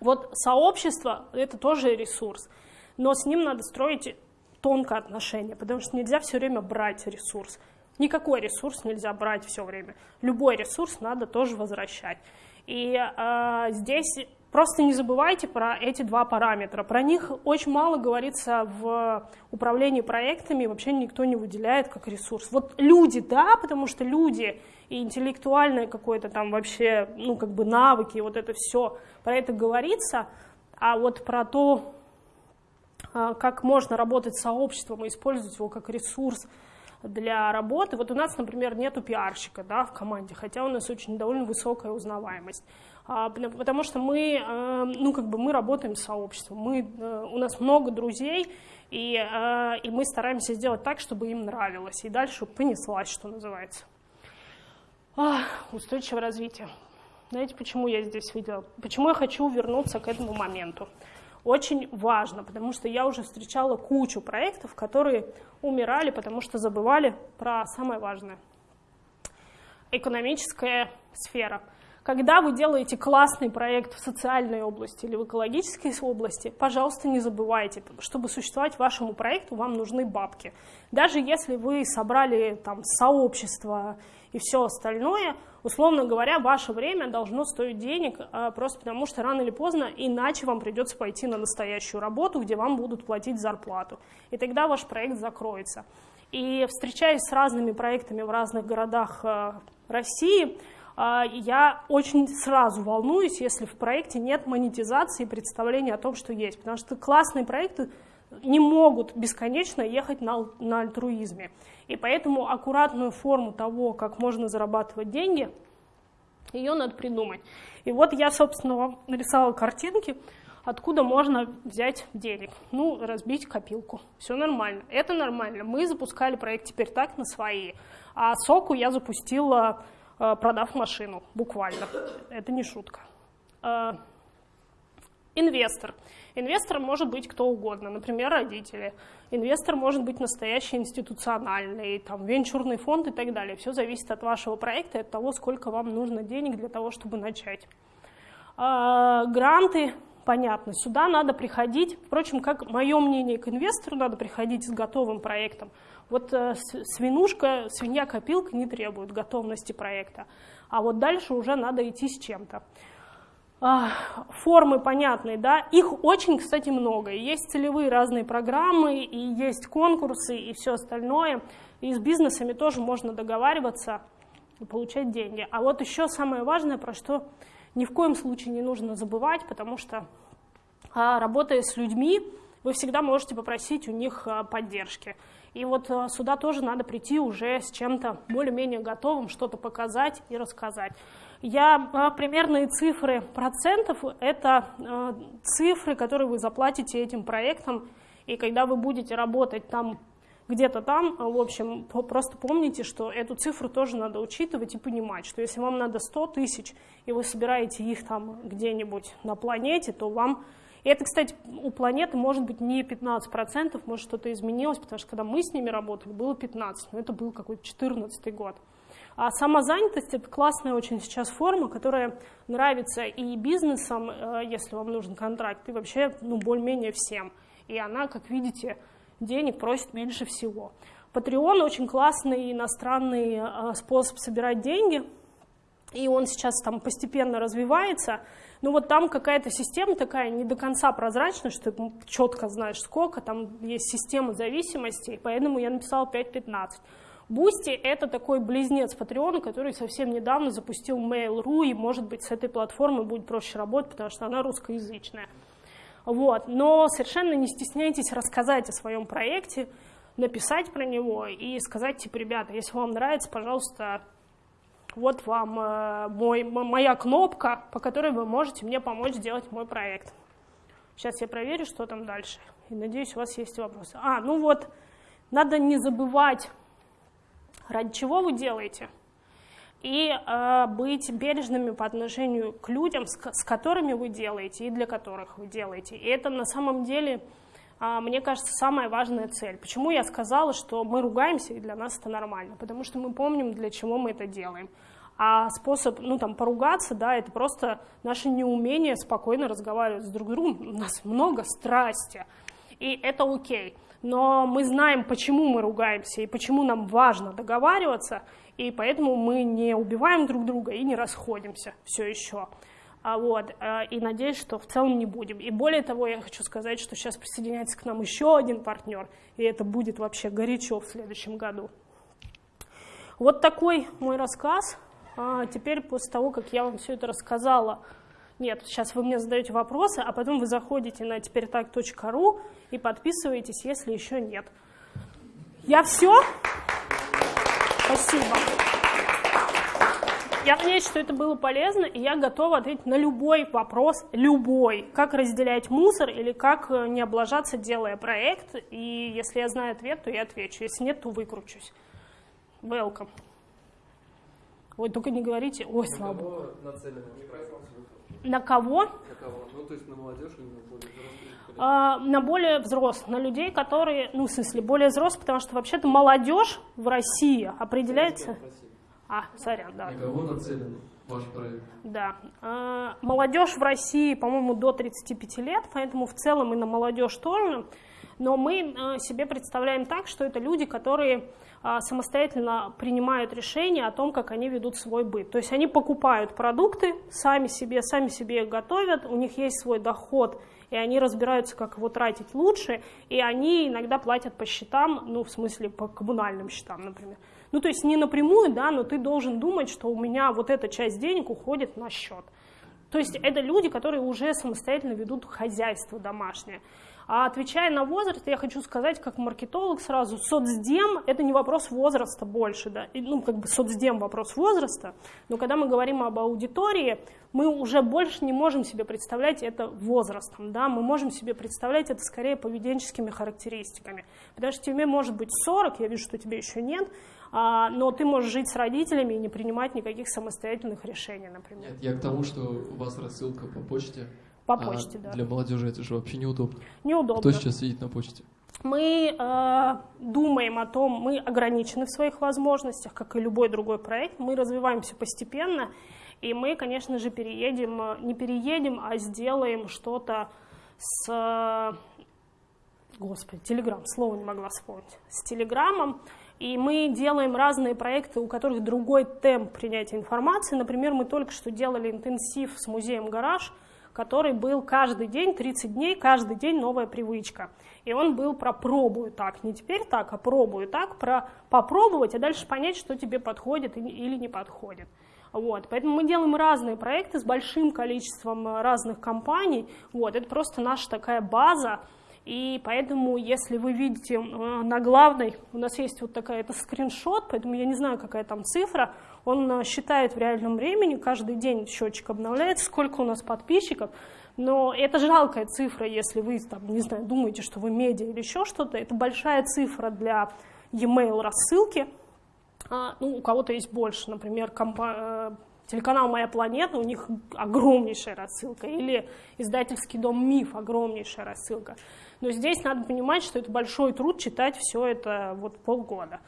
вот сообщество — это тоже ресурс, но с ним надо строить тонкое отношение, потому что нельзя все время брать ресурс. Никакой ресурс нельзя брать все время. Любой ресурс надо тоже возвращать. И э, здесь Просто не забывайте про эти два параметра. Про них очень мало говорится в управлении проектами, вообще никто не выделяет как ресурс. Вот люди, да, потому что люди и интеллектуальное какое-то там вообще, ну, как бы навыки, вот это все, про это говорится, а вот про то, как можно работать с сообществом и использовать его как ресурс для работы. Вот у нас, например, нету пиарщика да, в команде, хотя у нас очень довольно высокая узнаваемость. А, потому что мы, э, ну, как бы мы работаем с сообществом, мы, э, у нас много друзей, и, э, и мы стараемся сделать так, чтобы им нравилось, и дальше понеслась, что называется. А, устойчивое развитие. Знаете, почему я здесь видела? Почему я хочу вернуться к этому моменту? Очень важно, потому что я уже встречала кучу проектов, которые умирали, потому что забывали про самое важное. Экономическая сфера – когда вы делаете классный проект в социальной области или в экологической области, пожалуйста, не забывайте, чтобы существовать вашему проекту, вам нужны бабки. Даже если вы собрали там сообщество и все остальное, условно говоря, ваше время должно стоить денег, а, просто потому что рано или поздно, иначе вам придется пойти на настоящую работу, где вам будут платить зарплату. И тогда ваш проект закроется. И встречаясь с разными проектами в разных городах а, России, я очень сразу волнуюсь, если в проекте нет монетизации и представления о том, что есть. Потому что классные проекты не могут бесконечно ехать на, на альтруизме. И поэтому аккуратную форму того, как можно зарабатывать деньги, ее надо придумать. И вот я, собственно, вам нарисовала картинки, откуда можно взять денег. Ну, разбить копилку. Все нормально. Это нормально. Мы запускали проект теперь так на свои. А соку я запустила продав машину, буквально. Это не шутка. Э, инвестор. Инвестор может быть кто угодно, например, родители. Инвестор может быть настоящий институциональный, там, венчурный фонд и так далее. Все зависит от вашего проекта и от того, сколько вам нужно денег для того, чтобы начать. Э, гранты, понятно, сюда надо приходить, впрочем, как мое мнение к инвестору, надо приходить с готовым проектом. Вот э, свинушка, свинья-копилка не требует готовности проекта, а вот дальше уже надо идти с чем-то. А, формы понятные, да, их очень, кстати, много. Есть целевые разные программы, и есть конкурсы, и все остальное. И с бизнесами тоже можно договариваться и получать деньги. А вот еще самое важное, про что ни в коем случае не нужно забывать, потому что а, работая с людьми, вы всегда можете попросить у них а, поддержки. И вот э, сюда тоже надо прийти уже с чем-то более-менее готовым, что-то показать и рассказать. Я э, примерные цифры процентов – это э, цифры, которые вы заплатите этим проектом, и когда вы будете работать там где-то там, в общем, просто помните, что эту цифру тоже надо учитывать и понимать, что если вам надо 100 тысяч, и вы собираете их там где-нибудь на планете, то вам и это, кстати, у планеты может быть не 15%, может что-то изменилось, потому что когда мы с ними работали, было 15%, но это был какой-то 14 год. А самозанятость – это классная очень сейчас форма, которая нравится и бизнесам, э, если вам нужен контракт, и вообще ну, более-менее всем. И она, как видите, денег просит меньше всего. Patreon очень классный иностранный э, способ собирать деньги, и он сейчас там постепенно развивается – ну вот там какая-то система такая не до конца прозрачная, что ты четко знаешь сколько, там есть система зависимостей, поэтому я написала 5.15. Boosty — это такой близнец Patreon а, который совсем недавно запустил Mail.ru, и, может быть, с этой платформой будет проще работать, потому что она русскоязычная. Вот. Но совершенно не стесняйтесь рассказать о своем проекте, написать про него и сказать, типа, ребята, если вам нравится, пожалуйста, вот вам э, мой, моя кнопка, по которой вы можете мне помочь сделать мой проект. Сейчас я проверю, что там дальше. И надеюсь, у вас есть вопросы. А, ну вот, надо не забывать, ради чего вы делаете, и э, быть бережными по отношению к людям, с, с которыми вы делаете и для которых вы делаете. И это на самом деле, мне кажется, самая важная цель. Почему я сказала, что мы ругаемся, и для нас это нормально? Потому что мы помним, для чего мы это делаем. А способ, ну, там, поругаться, да, это просто наше неумение спокойно разговаривать с друг другом. У нас много страсти, и это окей. Но мы знаем, почему мы ругаемся и почему нам важно договариваться, и поэтому мы не убиваем друг друга и не расходимся все еще. А вот, э, и надеюсь, что в целом не будем. И более того, я хочу сказать, что сейчас присоединяется к нам еще один партнер, и это будет вообще горячо в следующем году. Вот такой мой рассказ. А теперь, после того, как я вам все это рассказала, нет, сейчас вы мне задаете вопросы, а потом вы заходите на теперь так.ру и подписываетесь, если еще нет. Я все. Спасибо. Я надеюсь, что это было полезно, и я готова ответить на любой вопрос, любой. Как разделять мусор или как э, не облажаться, делая проект. И если я знаю ответ, то я отвечу. Если нет, то выкручусь. Welcome. Ой, только не говорите, ой, на слава проект? На кого? На кого? Ну, то есть на молодежь или на более взрослых? А, на более взрослых, на людей, которые, ну, в смысле, более взрослых, потому что вообще-то молодежь в России определяется... Спросили. А, сорян, да. На кого нацелен ваш проект? Да. А, Молодежь в России, по-моему, до 35 лет, поэтому в целом и на молодежь тоже. Но мы а, себе представляем так, что это люди, которые а, самостоятельно принимают решения о том, как они ведут свой быт. То есть они покупают продукты сами себе, сами себе их готовят, у них есть свой доход, и они разбираются, как его тратить лучше, и они иногда платят по счетам, ну, в смысле, по коммунальным счетам, например. Ну, то есть не напрямую, да, но ты должен думать, что у меня вот эта часть денег уходит на счет. То есть это люди, которые уже самостоятельно ведут хозяйство домашнее. А отвечая на возраст, я хочу сказать, как маркетолог сразу, соцдем – это не вопрос возраста больше, да, ну, как бы соцдем – вопрос возраста, но когда мы говорим об аудитории, мы уже больше не можем себе представлять это возрастом, да, мы можем себе представлять это скорее поведенческими характеристиками, потому что тебе может быть 40, я вижу, что тебе еще нет, но ты можешь жить с родителями и не принимать никаких самостоятельных решений, например. Нет, я к тому, что у вас рассылка по почте. По а почте, да. Для молодежи это же вообще неудобно. Неудобно. Кто сейчас сидит на почте? Мы э, думаем о том, мы ограничены в своих возможностях, как и любой другой проект, мы развиваемся постепенно, и мы, конечно же, переедем, э, не переедем, а сделаем что-то с... э, Господи, Телеграм, слово не могла вспомнить. С Телеграмом. И мы делаем разные проекты, у которых другой темп принятия информации. Например, мы только что делали интенсив с музеем «Гараж», который был каждый день, 30 дней, каждый день новая привычка. И он был про пробую так, не теперь так, а пробую так, про попробовать, а дальше понять, что тебе подходит или не подходит. Вот, поэтому мы делаем разные проекты с большим количеством разных компаний. Вот, это просто наша такая база. И поэтому, если вы видите э, на главной, у нас есть вот такая, это скриншот, поэтому я не знаю, какая там цифра, он э, считает в реальном времени, каждый день счетчик обновляется, сколько у нас подписчиков, но это жалкая цифра, если вы, там, не знаю, думаете, что вы медиа или еще что-то, это большая цифра для e-mail рассылки, а, ну, у кого-то есть больше, например, компа- э, телеканал «Моя планета», у них огромнейшая рассылка, или издательский дом «Миф» огромнейшая рассылка. Но здесь надо понимать, что это большой труд читать все это вот полгода.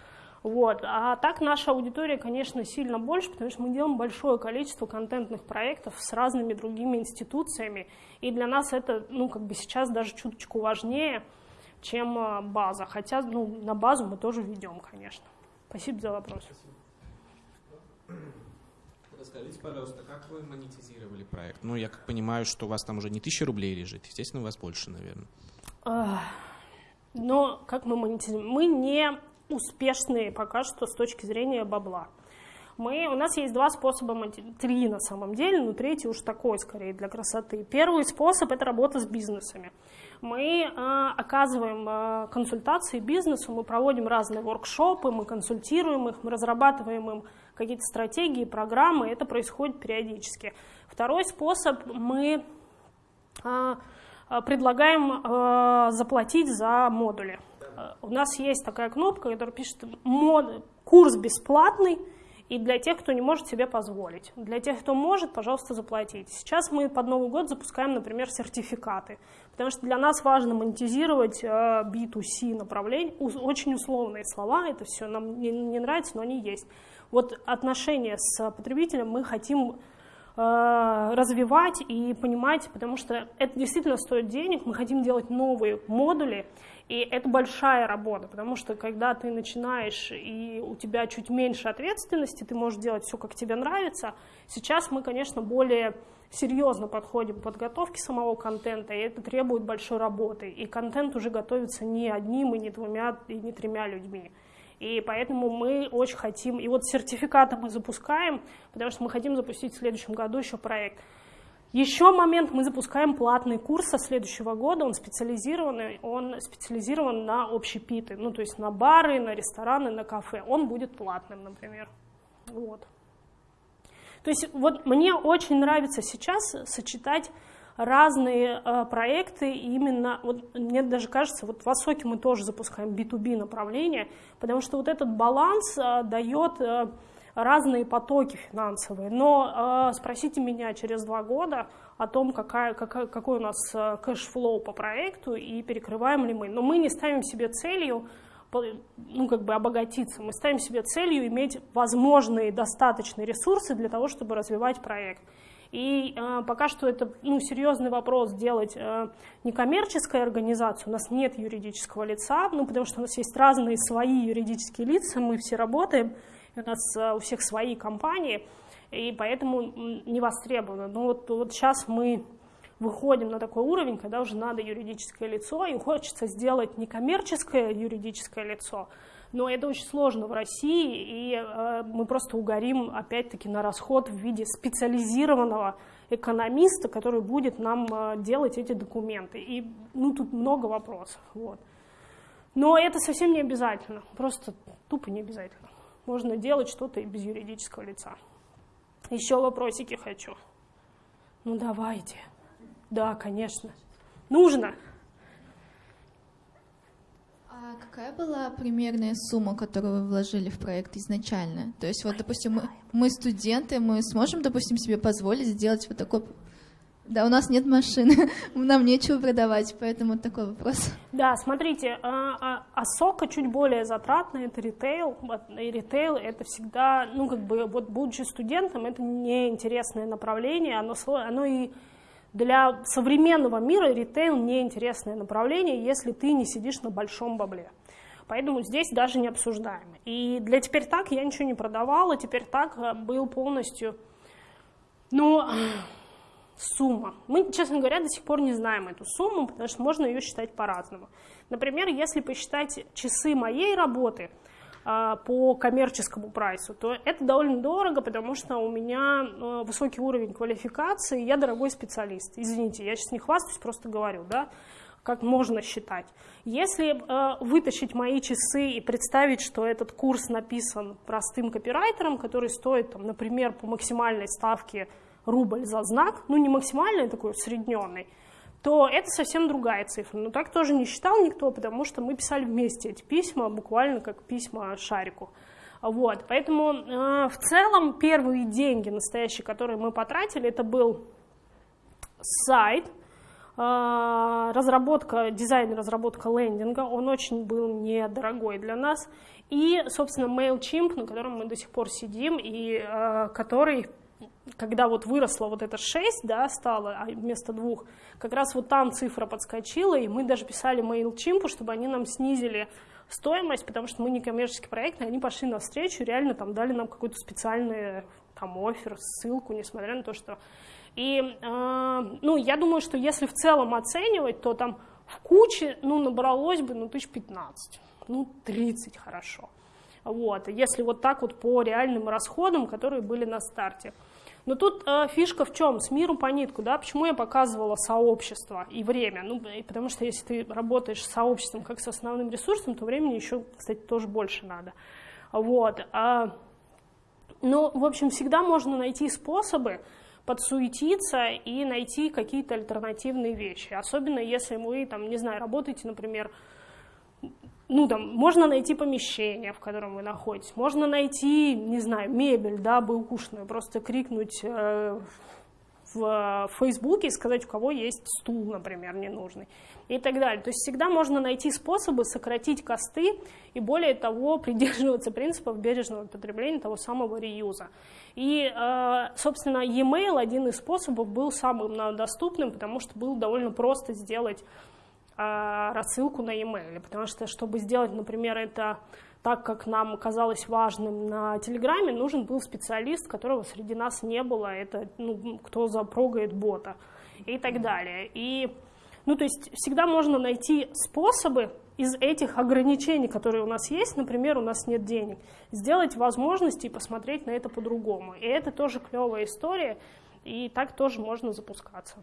Вот. А так наша аудитория, конечно, сильно больше, потому что мы делаем большое количество контентных проектов с разными другими институциями, и для нас это, ну, как бы сейчас даже чуточку важнее, чем э, база. Хотя, ну, на базу мы тоже ведем, конечно. Спасибо за вопрос. Расскажите, пожалуйста, как вы монетизировали проект? Ну, я как понимаю, что у вас там уже не тысяча рублей лежит, естественно, у вас больше, наверное. Но как мы монетизируем? Мы не успешные пока что с точки зрения бабла. Мы, у нас есть два способа, три на самом деле, но третий уж такой скорее для красоты. Первый способ – это работа с бизнесами. Мы э, оказываем э, консультации бизнесу, мы проводим разные воркшопы, мы консультируем их, мы разрабатываем им какие-то стратегии, программы, это происходит периодически. Второй способ – мы э, предлагаем э, заплатить за модули. Э, У нас есть такая кнопка, которая пишет «Мод- «Курс бесплатный», и для тех, кто не может себе позволить. Для тех, кто может, пожалуйста, заплатите. Сейчас мы под Новый год запускаем, например, сертификаты, потому что для нас важно монетизировать э, B2C направление. Очень условные слова, это все нам не, нравится, но они есть. Вот отношения с потребителем мы хотим э, развивать и понимать, потому что это действительно стоит денег, мы хотим делать новые модули, и это большая работа, потому что когда ты начинаешь и у тебя чуть меньше ответственности, ты можешь делать все, как тебе нравится. Сейчас мы, конечно, более серьезно подходим к подготовке самого контента, и это требует большой работы. И контент уже готовится не одним, и не двумя, и не тремя людьми. И поэтому мы очень хотим, и вот сертификаты мы запускаем, потому что мы хотим запустить в следующем году еще проект. Еще момент, мы запускаем платный курс со следующего года, он специализированный, он специализирован на общепиты, ну то есть на бары, на рестораны, на кафе. Он будет платным, например. Вот. То есть вот мне очень нравится сейчас сочетать разные э, проекты, именно, вот мне даже кажется, вот в Осоке мы тоже запускаем B2B направление, потому что вот этот баланс э, дает э, разные потоки финансовые. Но спросите меня через два года о том, какая, какая, какой у нас э, cash flow по проекту и перекрываем ли мы. Но мы не ставим себе целью ну, как бы обогатиться. Мы ставим себе целью иметь возможные достаточные ресурсы для того, чтобы развивать проект. И э, пока что это ну, серьезный вопрос делать э, некоммерческая организация, у нас нет юридического лица, ну, потому что у нас есть разные свои юридические лица, мы все работаем, у нас э, у всех свои компании, и поэтому не востребовано. Но вот, вот сейчас мы выходим на такой уровень, когда уже надо юридическое лицо, и хочется сделать некоммерческое юридическое лицо, но это очень сложно в России, и э, мы просто угорим опять-таки на расход в виде специализированного экономиста, который будет нам э, делать эти документы. И ну, тут много вопросов. Вот. Но это совсем не обязательно, просто тупо не обязательно. Можно делать что-то и без юридического лица. Еще вопросики хочу. Ну давайте. Да, конечно. Нужно. А какая была примерная сумма, которую вы вложили в проект изначально? То есть, вот, допустим, мы, мы студенты, мы сможем, допустим, себе позволить сделать вот такой да, у нас нет машины, нам нечего продавать, поэтому такой вопрос. Да, смотрите, а, а, а чуть более затратная, это ритейл, и ритейл это всегда, ну как бы, вот будучи студентом, это неинтересное направление, оно, оно и для современного мира ритейл неинтересное направление, если ты не сидишь на большом бабле. Поэтому здесь даже не обсуждаем. И для теперь так я ничего не продавала, теперь так был полностью, ну, сумма. Мы, честно говоря, до сих пор не знаем эту сумму, потому что можно ее считать по-разному. Например, если посчитать часы моей работы – по коммерческому прайсу, то это довольно дорого, потому что у меня э, высокий уровень квалификации, я дорогой специалист. Извините, я сейчас не хвастаюсь, просто говорю, да, как можно считать. Если э, вытащить мои часы и представить, что этот курс написан простым копирайтером, который стоит, там, например, по максимальной ставке рубль за знак, ну не максимальный, такой усредненный, то это совсем другая цифра. Но так тоже не считал никто, потому что мы писали вместе эти письма, буквально как письма шарику. Вот, поэтому э, в целом первые деньги настоящие, которые мы потратили, это был сайт, э, разработка, дизайн разработка лендинга, он очень был недорогой для нас, и, собственно, MailChimp, на котором мы до сих пор сидим, и э, который когда вот выросло вот это 6, да, стало, а вместо двух, как раз вот там цифра подскочила, и мы даже писали MailChimp, чтобы они нам снизили стоимость, потому что мы не коммерческий проект, и они пошли навстречу, реально там дали нам какой-то специальный там офер, ссылку, несмотря на то, что... И, э, ну, я думаю, что если в целом оценивать, то там в куче, ну, набралось бы, ну, тысяч 15, ну, 30 хорошо. Вот, если вот так вот по реальным расходам, которые были на старте. Но тут э, фишка в чем? С миру по нитку, да? Почему я показывала сообщество и время? Ну, потому что если ты работаешь с сообществом как с основным ресурсом, то времени еще, кстати, тоже больше надо. Вот. А, ну, в общем, всегда можно найти способы подсуетиться и найти какие-то альтернативные вещи. Особенно если вы, там, не знаю, работаете, например, ну, там, можно найти помещение, в котором вы находитесь, можно найти, не знаю, мебель, да, бэушную, просто крикнуть э, в Фейсбуке и сказать, у кого есть стул, например, ненужный, и так далее. То есть всегда можно найти способы сократить косты и, более того, придерживаться принципов бережного потребления того самого реюза. И, э, собственно, e-mail, один из способов, был самым доступным, потому что было довольно просто сделать рассылку на e-mail, потому что, чтобы сделать, например, это так, как нам казалось важным на Телеграме, нужен был специалист, которого среди нас не было, это ну, кто запрогает бота и так далее. И, ну, то есть всегда можно найти способы из этих ограничений, которые у нас есть, например, у нас нет денег, сделать возможности и посмотреть на это по-другому. И это тоже клевая история, и так тоже можно запускаться.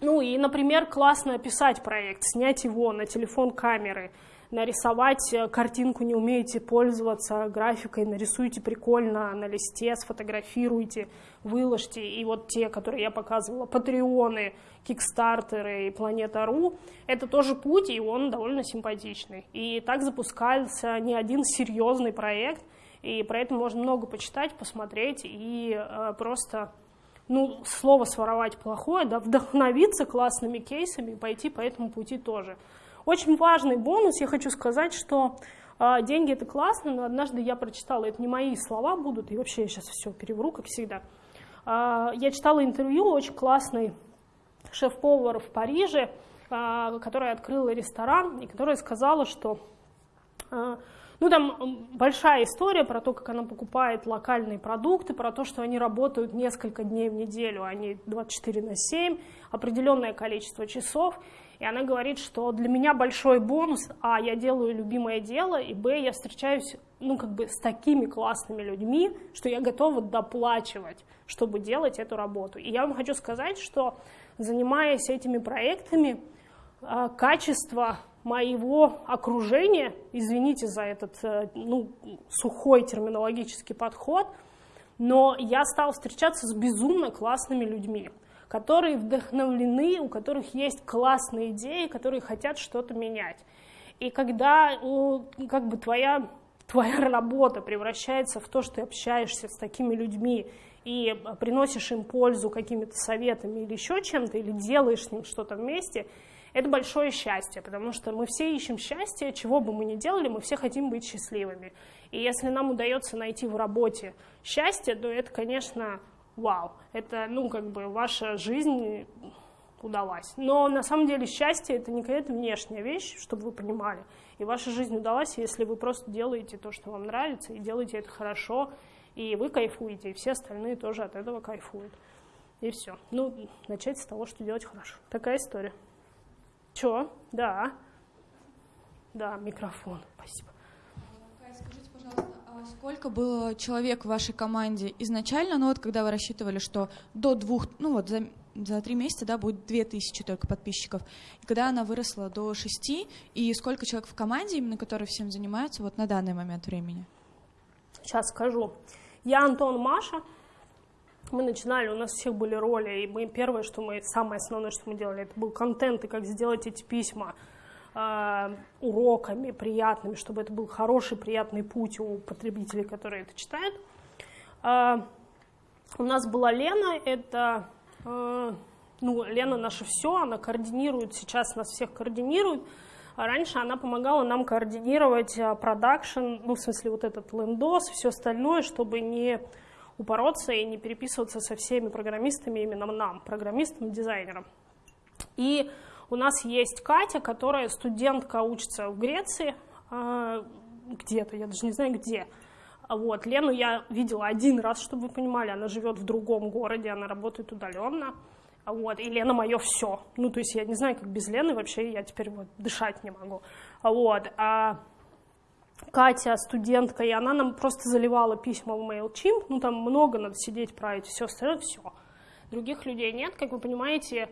Ну и, например, классно описать проект, снять его на телефон камеры, нарисовать э, картинку не умеете пользоваться графикой, нарисуйте прикольно на листе, сфотографируйте, выложите. И вот те, которые я показывала, патреоны, кикстартеры и Планета.ру, это тоже путь, и он довольно симпатичный. И так запускался не один серьезный проект, и про это можно много почитать, посмотреть и э, просто ну, слово своровать плохое, да, вдохновиться классными кейсами и пойти по этому пути тоже. Очень важный бонус, я хочу сказать, что э, деньги это классно, но однажды я прочитала, это не мои слова будут, и вообще я сейчас все перевру, как всегда. Э, я читала интервью очень классный шеф-повар в Париже, э, которая открыла ресторан, и которая сказала, что ну, там большая история про то, как она покупает локальные продукты, про то, что они работают несколько дней в неделю, а не 24 на 7, определенное количество часов. И она говорит, что для меня большой бонус, а, я делаю любимое дело, и, б, я встречаюсь, ну, как бы с такими классными людьми, что я готова доплачивать, чтобы делать эту работу. И я вам хочу сказать, что занимаясь этими проектами, а, качество моего окружения, извините за этот э, ну, сухой терминологический подход, но я стал встречаться с безумно классными людьми которые вдохновлены, у которых есть классные идеи, которые хотят что-то менять. И когда как бы твоя, твоя работа превращается в то, что ты общаешься с такими людьми и приносишь им пользу какими-то советами или еще чем-то, или делаешь с ним что-то вместе, это большое счастье, потому что мы все ищем счастье, чего бы мы ни делали, мы все хотим быть счастливыми. И если нам удается найти в работе счастье, то это, конечно, вау, это, ну, как бы ваша жизнь удалась. Но на самом деле счастье это не какая-то внешняя вещь, чтобы вы понимали. И ваша жизнь удалась, если вы просто делаете то, что вам нравится, и делаете это хорошо, и вы кайфуете, и все остальные тоже от этого кайфуют. И все. Ну, начать с того, что делать хорошо. Такая история. Чё? Да. Да, микрофон. Спасибо. Скажите, пожалуйста, сколько было человек в вашей команде изначально, ну вот когда вы рассчитывали, что до двух, ну вот за, за три месяца, да, будет две тысячи только подписчиков, и когда она выросла до шести, и сколько человек в команде, именно которые всем занимаются вот на данный момент времени? Сейчас скажу. Я Антон Маша. Мы начинали, у нас всех были роли, и мы первое, что мы, самое основное, что мы делали, это был контент, и как сделать эти письма Э, уроками приятными, чтобы это был хороший, приятный путь у потребителей, которые это читают. Э, у нас была Лена, это, э, ну, Лена наше все, она координирует, сейчас нас всех координирует. А раньше она помогала нам координировать продакшн, ну, в смысле, вот этот лендос, все остальное, чтобы не упороться и не переписываться со всеми программистами, именно нам, программистам, дизайнерам. И у нас есть Катя, которая студентка, учится в Греции, а, где-то, я даже не знаю где. Вот. Лену я видела один раз, чтобы вы понимали, она живет в другом городе, она работает удаленно. Вот, и Лена мое все. Ну, то есть я не знаю, как без Лены вообще я теперь вот дышать не могу. Вот. А Катя студентка, и она нам просто заливала письма в MailChimp. Ну, там много надо сидеть, править, все остальное, все. Других людей нет, как вы понимаете,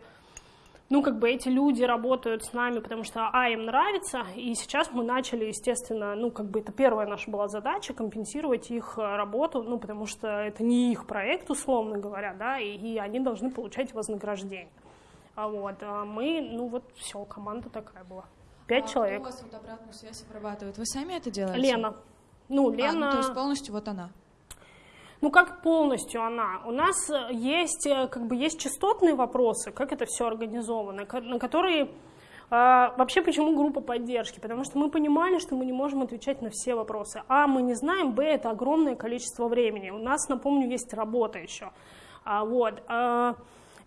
ну, как бы эти люди работают с нами, потому что, а, им нравится, и сейчас мы начали, естественно, ну, как бы это первая наша была задача, компенсировать их э, работу, ну, потому что это не их проект, условно говоря, да, и, и они должны получать вознаграждение. А вот, а мы, ну, вот все, команда такая была. Пять а человек. У вас вот обратную связь обрабатывает? Вы сами это делаете? Лена. Ну, Лена... А, ну, то есть полностью вот она? Ну, как полностью она? У нас э, есть, э, как бы, есть частотные вопросы, как это все организовано, на которые а, вообще, почему группа поддержки? Потому что мы понимали, что мы не можем отвечать на все вопросы. А, мы не знаем, Б, это огромное количество времени. У нас, напомню, есть работа еще. А, вот. А,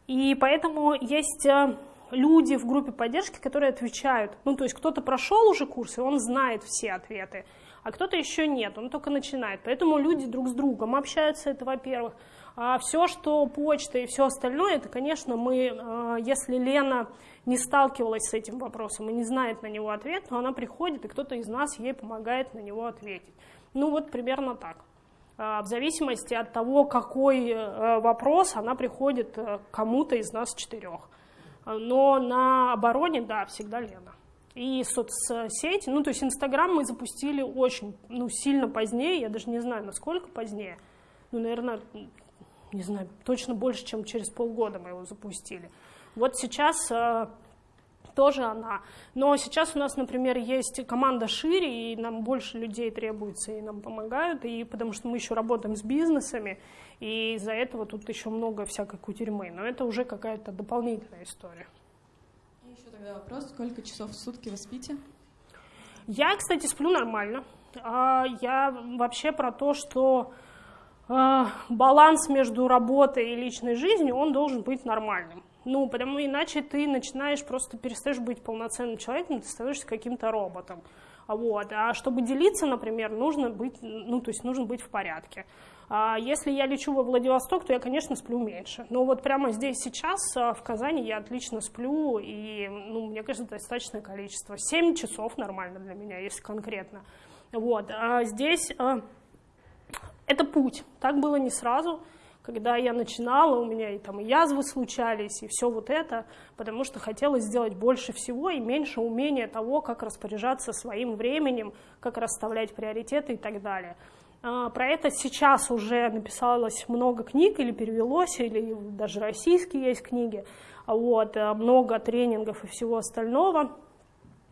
и поэтому есть э, люди в группе поддержки, которые отвечают. Ну, то есть кто-то прошел уже курс, и он знает все ответы а кто-то еще нет, он только начинает. Поэтому люди друг с другом общаются, это во-первых. А все, что почта и все остальное, это, конечно, мы, а, если Лена не сталкивалась с этим вопросом и не знает на него ответ, то она приходит, и кто-то из нас ей помогает на него ответить. Ну вот примерно так. А, в зависимости от того, какой э, вопрос, она приходит э, кому-то из нас четырех. Но на обороне, да, всегда Лена. и соцсети. Ну, то есть Инстаграм мы запустили очень, ну, сильно позднее, я даже не знаю, насколько позднее. Ну, наверное, не знаю, точно больше, чем через полгода мы его запустили. Вот сейчас э, тоже она. Но сейчас у нас, например, есть команда шире, и нам больше людей требуется, и нам помогают, и потому что мы еще работаем с бизнесами, и из-за этого тут еще много всякой кутерьмы. Но это уже какая-то дополнительная история. И еще тогда вопрос, сколько часов в сутки вы спите? Я, кстати, сплю нормально. А, я вообще про то, что а, баланс между работой и личной жизнью, он должен быть нормальным. Ну, потому иначе ты начинаешь просто перестаешь быть полноценным человеком, ты становишься каким-то роботом. Вот. А чтобы делиться, например, нужно быть, ну, то есть нужно быть в порядке. А если я лечу во Владивосток, то я, конечно, сплю меньше. Но вот прямо здесь сейчас, а, в Казани, я отлично сплю, и, ну, мне кажется, достаточное количество. 7 часов нормально для меня, если конкретно. Вот. А здесь а, это путь. Так было не сразу когда я начинала, у меня и там и язвы случались, и все вот это, потому что хотела сделать больше всего и меньше умения того, как распоряжаться своим временем, как расставлять приоритеты и так далее. А, про это сейчас уже написалось много книг или перевелось, или даже российские есть книги, вот, э, много тренингов и всего остального.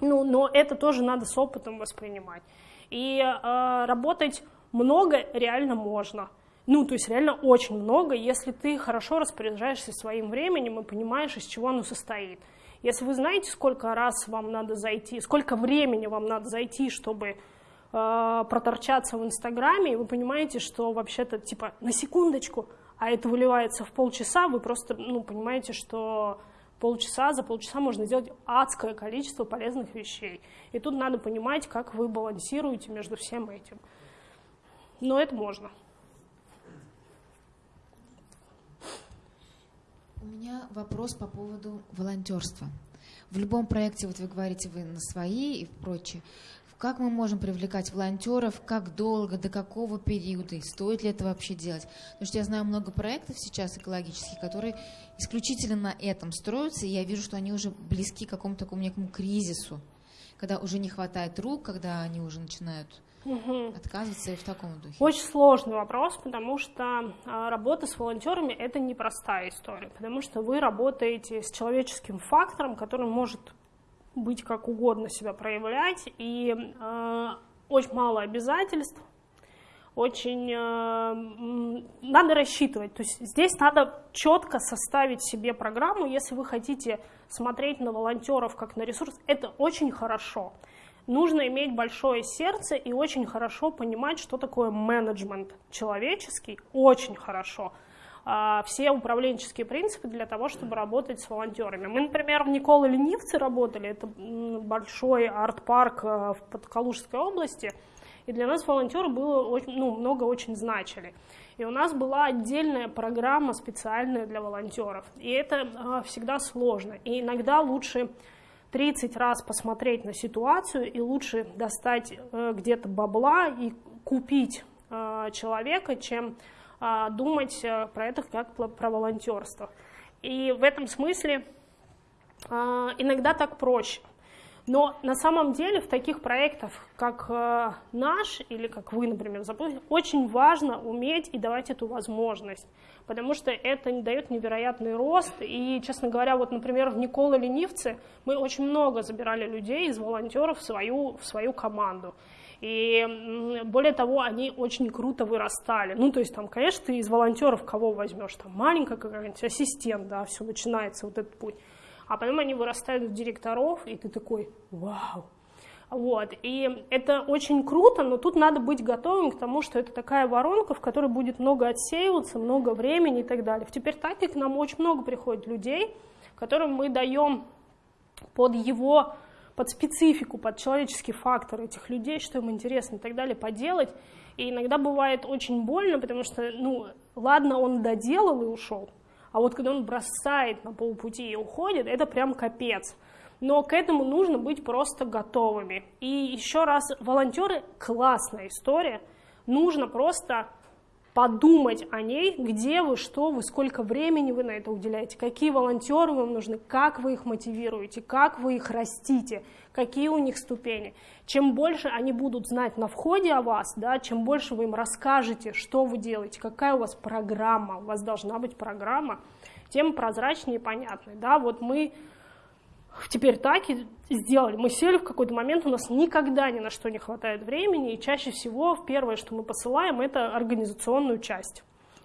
Ну, но это тоже надо с опытом воспринимать. И э, работать много реально можно. Ну, то есть реально очень много, если ты хорошо распоряжаешься своим временем и понимаешь, из чего оно состоит. Если вы знаете, сколько раз вам надо зайти, сколько времени вам надо зайти, чтобы э, проторчаться в Инстаграме, и вы понимаете, что вообще-то типа на секундочку, а это выливается в полчаса, вы просто ну, понимаете, что полчаса, за полчаса можно сделать адское количество полезных вещей. И тут надо понимать, как вы балансируете между всем этим. Но это можно. У меня вопрос по поводу волонтерства. В любом проекте, вот вы говорите, вы на свои и прочее, как мы можем привлекать волонтеров, как долго, до какого периода, стоит ли это вообще делать? Потому что я знаю много проектов сейчас экологических, которые исключительно на этом строятся, и я вижу, что они уже близки к какому-то такому некому кризису, когда уже не хватает рук, когда они уже начинают угу. отказываться и в таком духе? Очень сложный вопрос, потому что а, работа с волонтерами это непростая история, потому что вы работаете с человеческим фактором, который может быть как угодно себя проявлять, и э, очень мало обязательств, очень э, надо рассчитывать. То есть здесь надо четко составить себе программу, если вы хотите смотреть на волонтеров как на ресурс, это очень хорошо нужно иметь большое сердце и очень хорошо понимать, что такое менеджмент человеческий, очень хорошо. А, все управленческие принципы для того, чтобы работать с волонтерами. Мы, например, в Николы Ленивце работали, это большой арт-парк э, в Подкалужской области, и для нас волонтеры было очень, ну, много очень значили. И у нас была отдельная программа специальная для волонтеров. И это э, всегда сложно. И иногда лучше 30 раз посмотреть на ситуацию и лучше достать э, где-то бабла и купить э, человека, чем э, думать про это как про волонтерство. И в этом смысле иногда так проще. Но на самом деле в таких проектах, как наш или как вы, например, запустили, очень важно уметь и давать эту возможность, потому что это дает невероятный рост. И, честно говоря, вот, например, в Никола Ленивце мы очень много забирали людей из волонтеров в свою, в свою команду. И более того, они очень круто вырастали. Ну, то есть там, конечно, ты из волонтеров кого возьмешь? Там маленькая какая-нибудь ассистент, да, все начинается вот этот путь а потом они вырастают в директоров, и ты такой, вау. Вот. И это очень круто, но тут надо быть готовым к тому, что это такая воронка, в которой будет много отсеиваться, много времени и так далее. В теперь так нам очень много приходит людей, которым мы даем под его, под специфику, под человеческий фактор этих людей, что им интересно и так далее, поделать. И иногда бывает очень больно, потому что, ну, ладно, он доделал и ушел, а вот когда он бросает на полпути и уходит, это прям капец. Но к этому нужно быть просто готовыми. И еще раз, волонтеры – классная история. Нужно просто подумать о ней, где вы, что вы, сколько времени вы на это уделяете, какие волонтеры вам нужны, как вы их мотивируете, как вы их растите, какие у них ступени. Чем больше они будут знать на входе о вас, да, чем больше вы им расскажете, что вы делаете, какая у вас программа, у вас должна быть программа, тем прозрачнее и понятнее. Да, вот мы теперь так и сделали. Мы сели в какой-то момент, у нас никогда ни на что не хватает времени, и чаще всего первое, что мы посылаем, это организационную часть.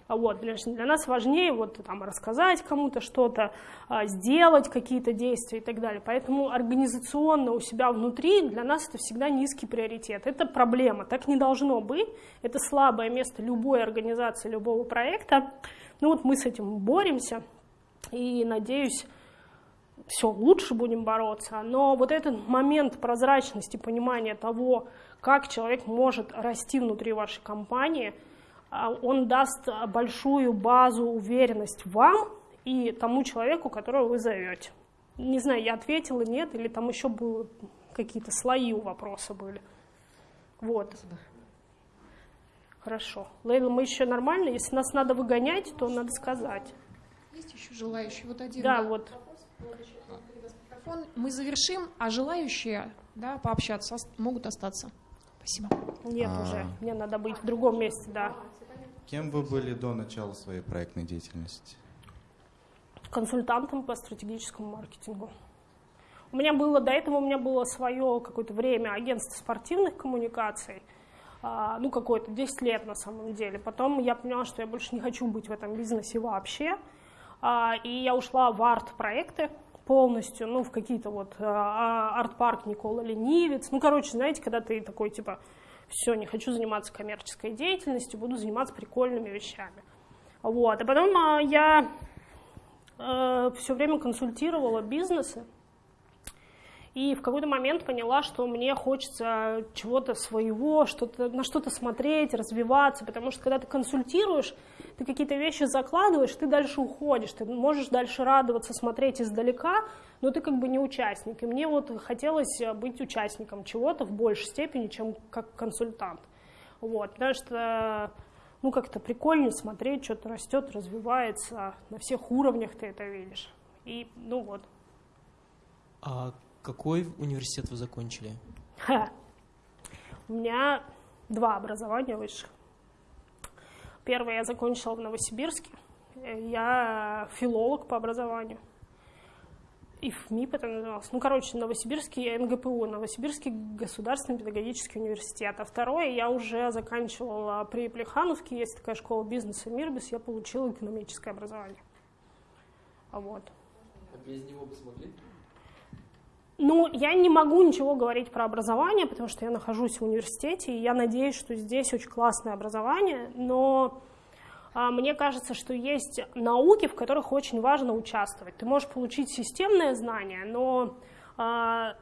А вот, для, нас важнее вот, там, рассказать кому-то что-то, а, сделать какие-то действия и так далее. Поэтому организационно у себя внутри для нас это всегда низкий приоритет. Это проблема, так не должно быть. Это слабое место любой организации, любого проекта. Ну вот мы с этим боремся и, надеюсь, все лучше будем бороться, но вот этот момент прозрачности, понимания того, как человек может расти внутри вашей компании, а, он даст большую базу уверенность вам и тому человеку, которого вы зовете. Не знаю, я ответила, нет, или там еще было какие-то слои у вопроса были. Вот. Хорошо. Лейла, мы еще нормально? Если нас надо выгонять, то надо сказать. Есть еще желающие? Вот один. Да, вот. Мы завершим, а желающие да, пообщаться могут остаться. Спасибо. Нет а... уже, мне надо быть в другом месте, да. Кем вы были до начала своей проектной деятельности? Консультантом по стратегическому маркетингу. У меня было, до этого у меня было свое какое-то время агентство спортивных коммуникаций, а, ну какое-то 10 лет на самом деле. Потом я поняла, что я больше не хочу быть в этом бизнесе вообще, и я ушла в арт-проекты, полностью, ну, в какие-то вот э, а, арт-парк Никола Ленивец. Ну, короче, знаете, когда ты такой, типа, все, не хочу заниматься коммерческой деятельностью, буду заниматься прикольными вещами. Вот. А потом а, я э, все время консультировала бизнесы, и в какой-то момент поняла, что мне хочется чего-то своего, что-то, на что-то смотреть, развиваться, потому что когда ты консультируешь, ты какие-то вещи закладываешь, ты дальше уходишь, ты можешь дальше радоваться, смотреть издалека, но ты как бы не участник. И мне вот хотелось быть участником чего-то в большей степени, чем как консультант. Вот, потому что ну, как-то прикольнее смотреть, что-то растет, развивается, на всех уровнях ты это видишь. И, ну вот. А какой университет вы закончили? Ха. У меня два образования высших. Первое я закончила в Новосибирске. Я филолог по образованию. И в МИП это называлось. Ну, короче, Новосибирский НГПУ, Новосибирский государственный педагогический университет. А второе я уже заканчивала при Плехановке, есть такая школа бизнеса Мирбис, я получила экономическое образование. Вот. А без него бы смогли? Ну, я не могу ничего говорить про образование, потому что я нахожусь в университете, и я надеюсь, что здесь очень классное образование, но а, мне кажется, что есть науки, в которых очень важно участвовать. Ты можешь получить системное знание, но, а,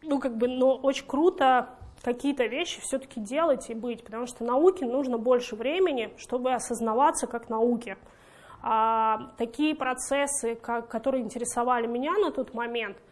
ну, как бы, но очень круто какие-то вещи все-таки делать и быть, потому что науке нужно больше времени, чтобы осознаваться как науке. А, такие процессы, как, которые интересовали меня на тот момент –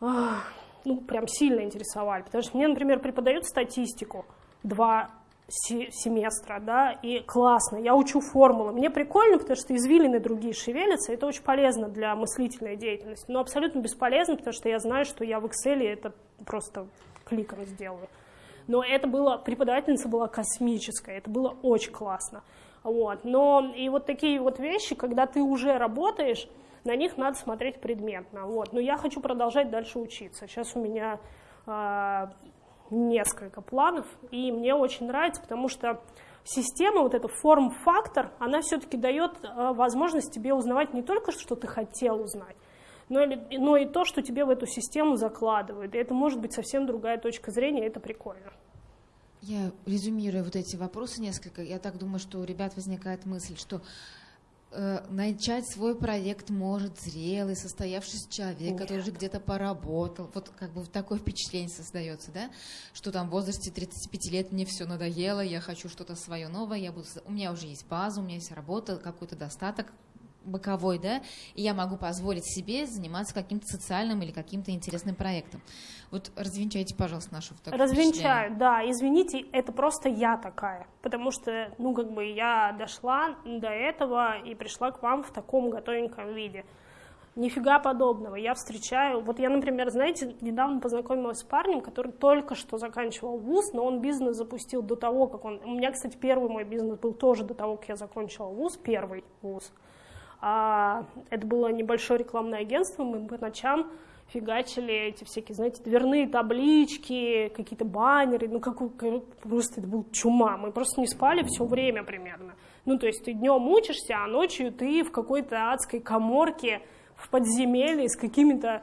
ну, прям сильно интересовали. Потому что мне, например, преподают статистику два семестра, да, и классно, я учу формулы. Мне прикольно, потому что извилины другие шевелятся, это очень полезно для мыслительной деятельности, но абсолютно бесполезно, потому что я знаю, что я в Excel это просто кликом сделаю. Но это было, преподавательница была космическая, это было очень классно. Вот. Но и вот такие вот вещи, когда ты уже работаешь, на них надо смотреть предметно. Вот. Но я хочу продолжать дальше учиться. Сейчас у меня э, несколько планов, и мне очень нравится, потому что система, вот эта форм-фактор, она все-таки дает э, возможность тебе узнавать не только, что ты хотел узнать, но, или, но и то, что тебе в эту систему закладывают. И это может быть совсем другая точка зрения, это прикольно. Я резюмирую вот эти вопросы несколько. Я так думаю, что у ребят возникает мысль, что начать свой проект может зрелый, состоявшийся человек, Нет. который уже где-то поработал. Вот как бы такое впечатление создается, да, что там в возрасте 35 лет мне все надоело, я хочу что-то свое новое, я буду, у меня уже есть база, у меня есть работа, какой-то достаток, боковой, да, и я могу позволить себе заниматься каким-то социальным или каким-то интересным проектом. Вот развенчайте, пожалуйста, нашу такое Развенчаю, да. Извините, это просто я такая. Потому что, ну, как бы я дошла до этого и пришла к вам в таком готовеньком виде. Нифига подобного. Я встречаю... Вот я, например, знаете, недавно познакомилась с парнем, который только что заканчивал вуз, но он бизнес запустил до того, как он... У меня, кстати, первый мой бизнес был тоже до того, как я закончила вуз, первый вуз. А, это было небольшое рекламное агентство, мы по ночам фигачили эти всякие, знаете, дверные таблички, какие-то баннеры, ну как просто это был чума, мы просто не спали все время примерно. Ну то есть ты днем учишься, а ночью ты в какой-то адской коморке в подземелье с какими-то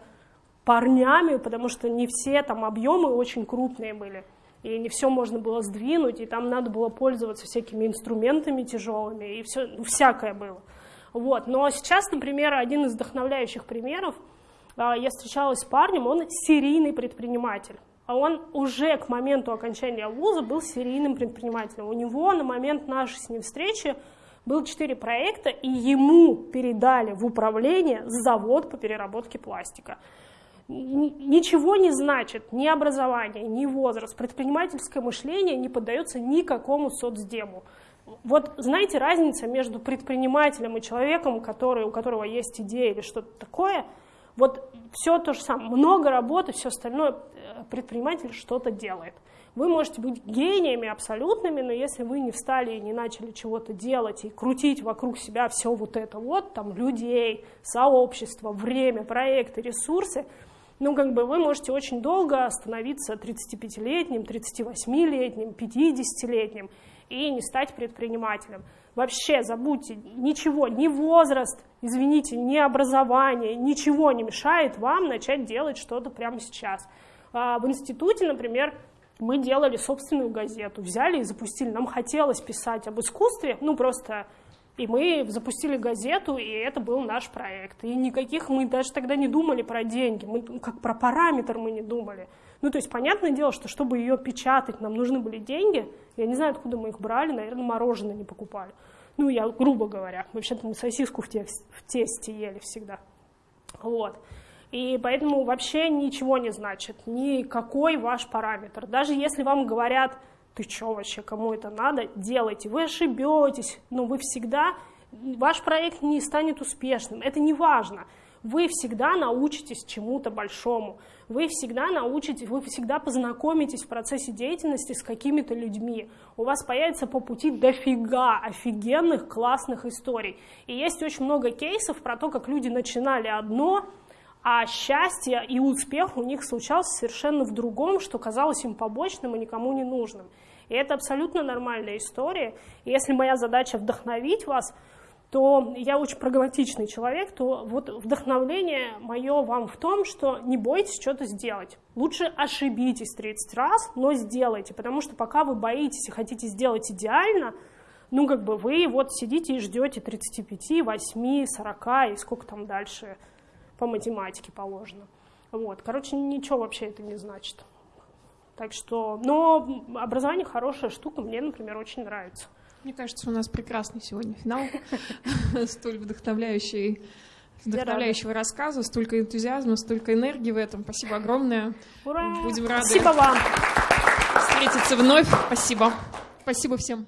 парнями, потому что не все там объемы очень крупные были, и не все можно было сдвинуть, и там надо было пользоваться всякими инструментами тяжелыми, и все, ну, всякое было. Вот. Но сейчас, например, один из вдохновляющих примеров – а, я встречалась с парнем, он серийный предприниматель. А он уже к моменту окончания вуза был серийным предпринимателем. У него на момент нашей с ним встречи был четыре проекта, и ему передали в управление завод по переработке пластика. Ничего не значит ни образование, ни возраст. Предпринимательское мышление не поддается никакому соцдему. Вот знаете, разница между предпринимателем и человеком, который, у которого есть идея или что-то такое – вот все то же самое, много работы, все остальное, э, предприниматель что-то делает. Вы можете быть гениями абсолютными, но если вы не встали и не начали чего-то делать и крутить вокруг себя все вот это вот, там, людей, сообщество, время, проекты, ресурсы, ну, как бы вы можете очень долго становиться 35-летним, 38-летним, 50-летним и не стать предпринимателем. Вообще забудьте, ничего, ни возраст, извините, ни образование, ничего не мешает вам начать делать что-то прямо сейчас. А, в институте, например, мы делали собственную газету, взяли и запустили. Нам хотелось писать об искусстве, ну просто, и мы запустили газету, и это был наш проект. И никаких мы даже тогда не думали про деньги, мы как про параметр мы не думали. Ну то есть понятное дело, что чтобы ее печатать, нам нужны были деньги. Я не знаю, откуда мы их брали, наверное, мороженое не покупали. Ну, я грубо говоря, вообще-то мы сосиску в тесте, в тесте ели всегда. Вот. И поэтому вообще ничего не значит, никакой ваш параметр. Даже если вам говорят, ты что вообще, кому это надо, делайте. Вы ошибетесь, но вы всегда, ваш проект не станет успешным. Это не важно вы всегда научитесь чему-то большому, вы всегда научитесь, вы всегда познакомитесь в процессе деятельности с какими-то людьми, у вас появится по пути дофига офигенных, классных историй. И есть очень много кейсов про то, как люди начинали одно, а счастье и успех у них случался совершенно в другом, что казалось им побочным и никому не нужным. И это абсолютно нормальная история. И если моя задача вдохновить вас, то я очень прагматичный человек, то вот вдохновление мое вам в том, что не бойтесь что-то сделать. Лучше ошибитесь 30 раз, но сделайте, потому что пока вы боитесь и хотите сделать идеально, ну, как бы вы вот сидите и ждете 35, 8, 40 и сколько там дальше по математике положено. Вот, короче, ничего вообще это не значит. Так что, но образование хорошая штука, мне, например, очень нравится. Мне кажется, у нас прекрасный сегодня финал, столь вдохновляющий вдохновляющего рассказа, столько энтузиазма, столько энергии в этом. Спасибо огромное. Ура! Будем рады Спасибо вам. встретиться вновь. Спасибо. Спасибо всем.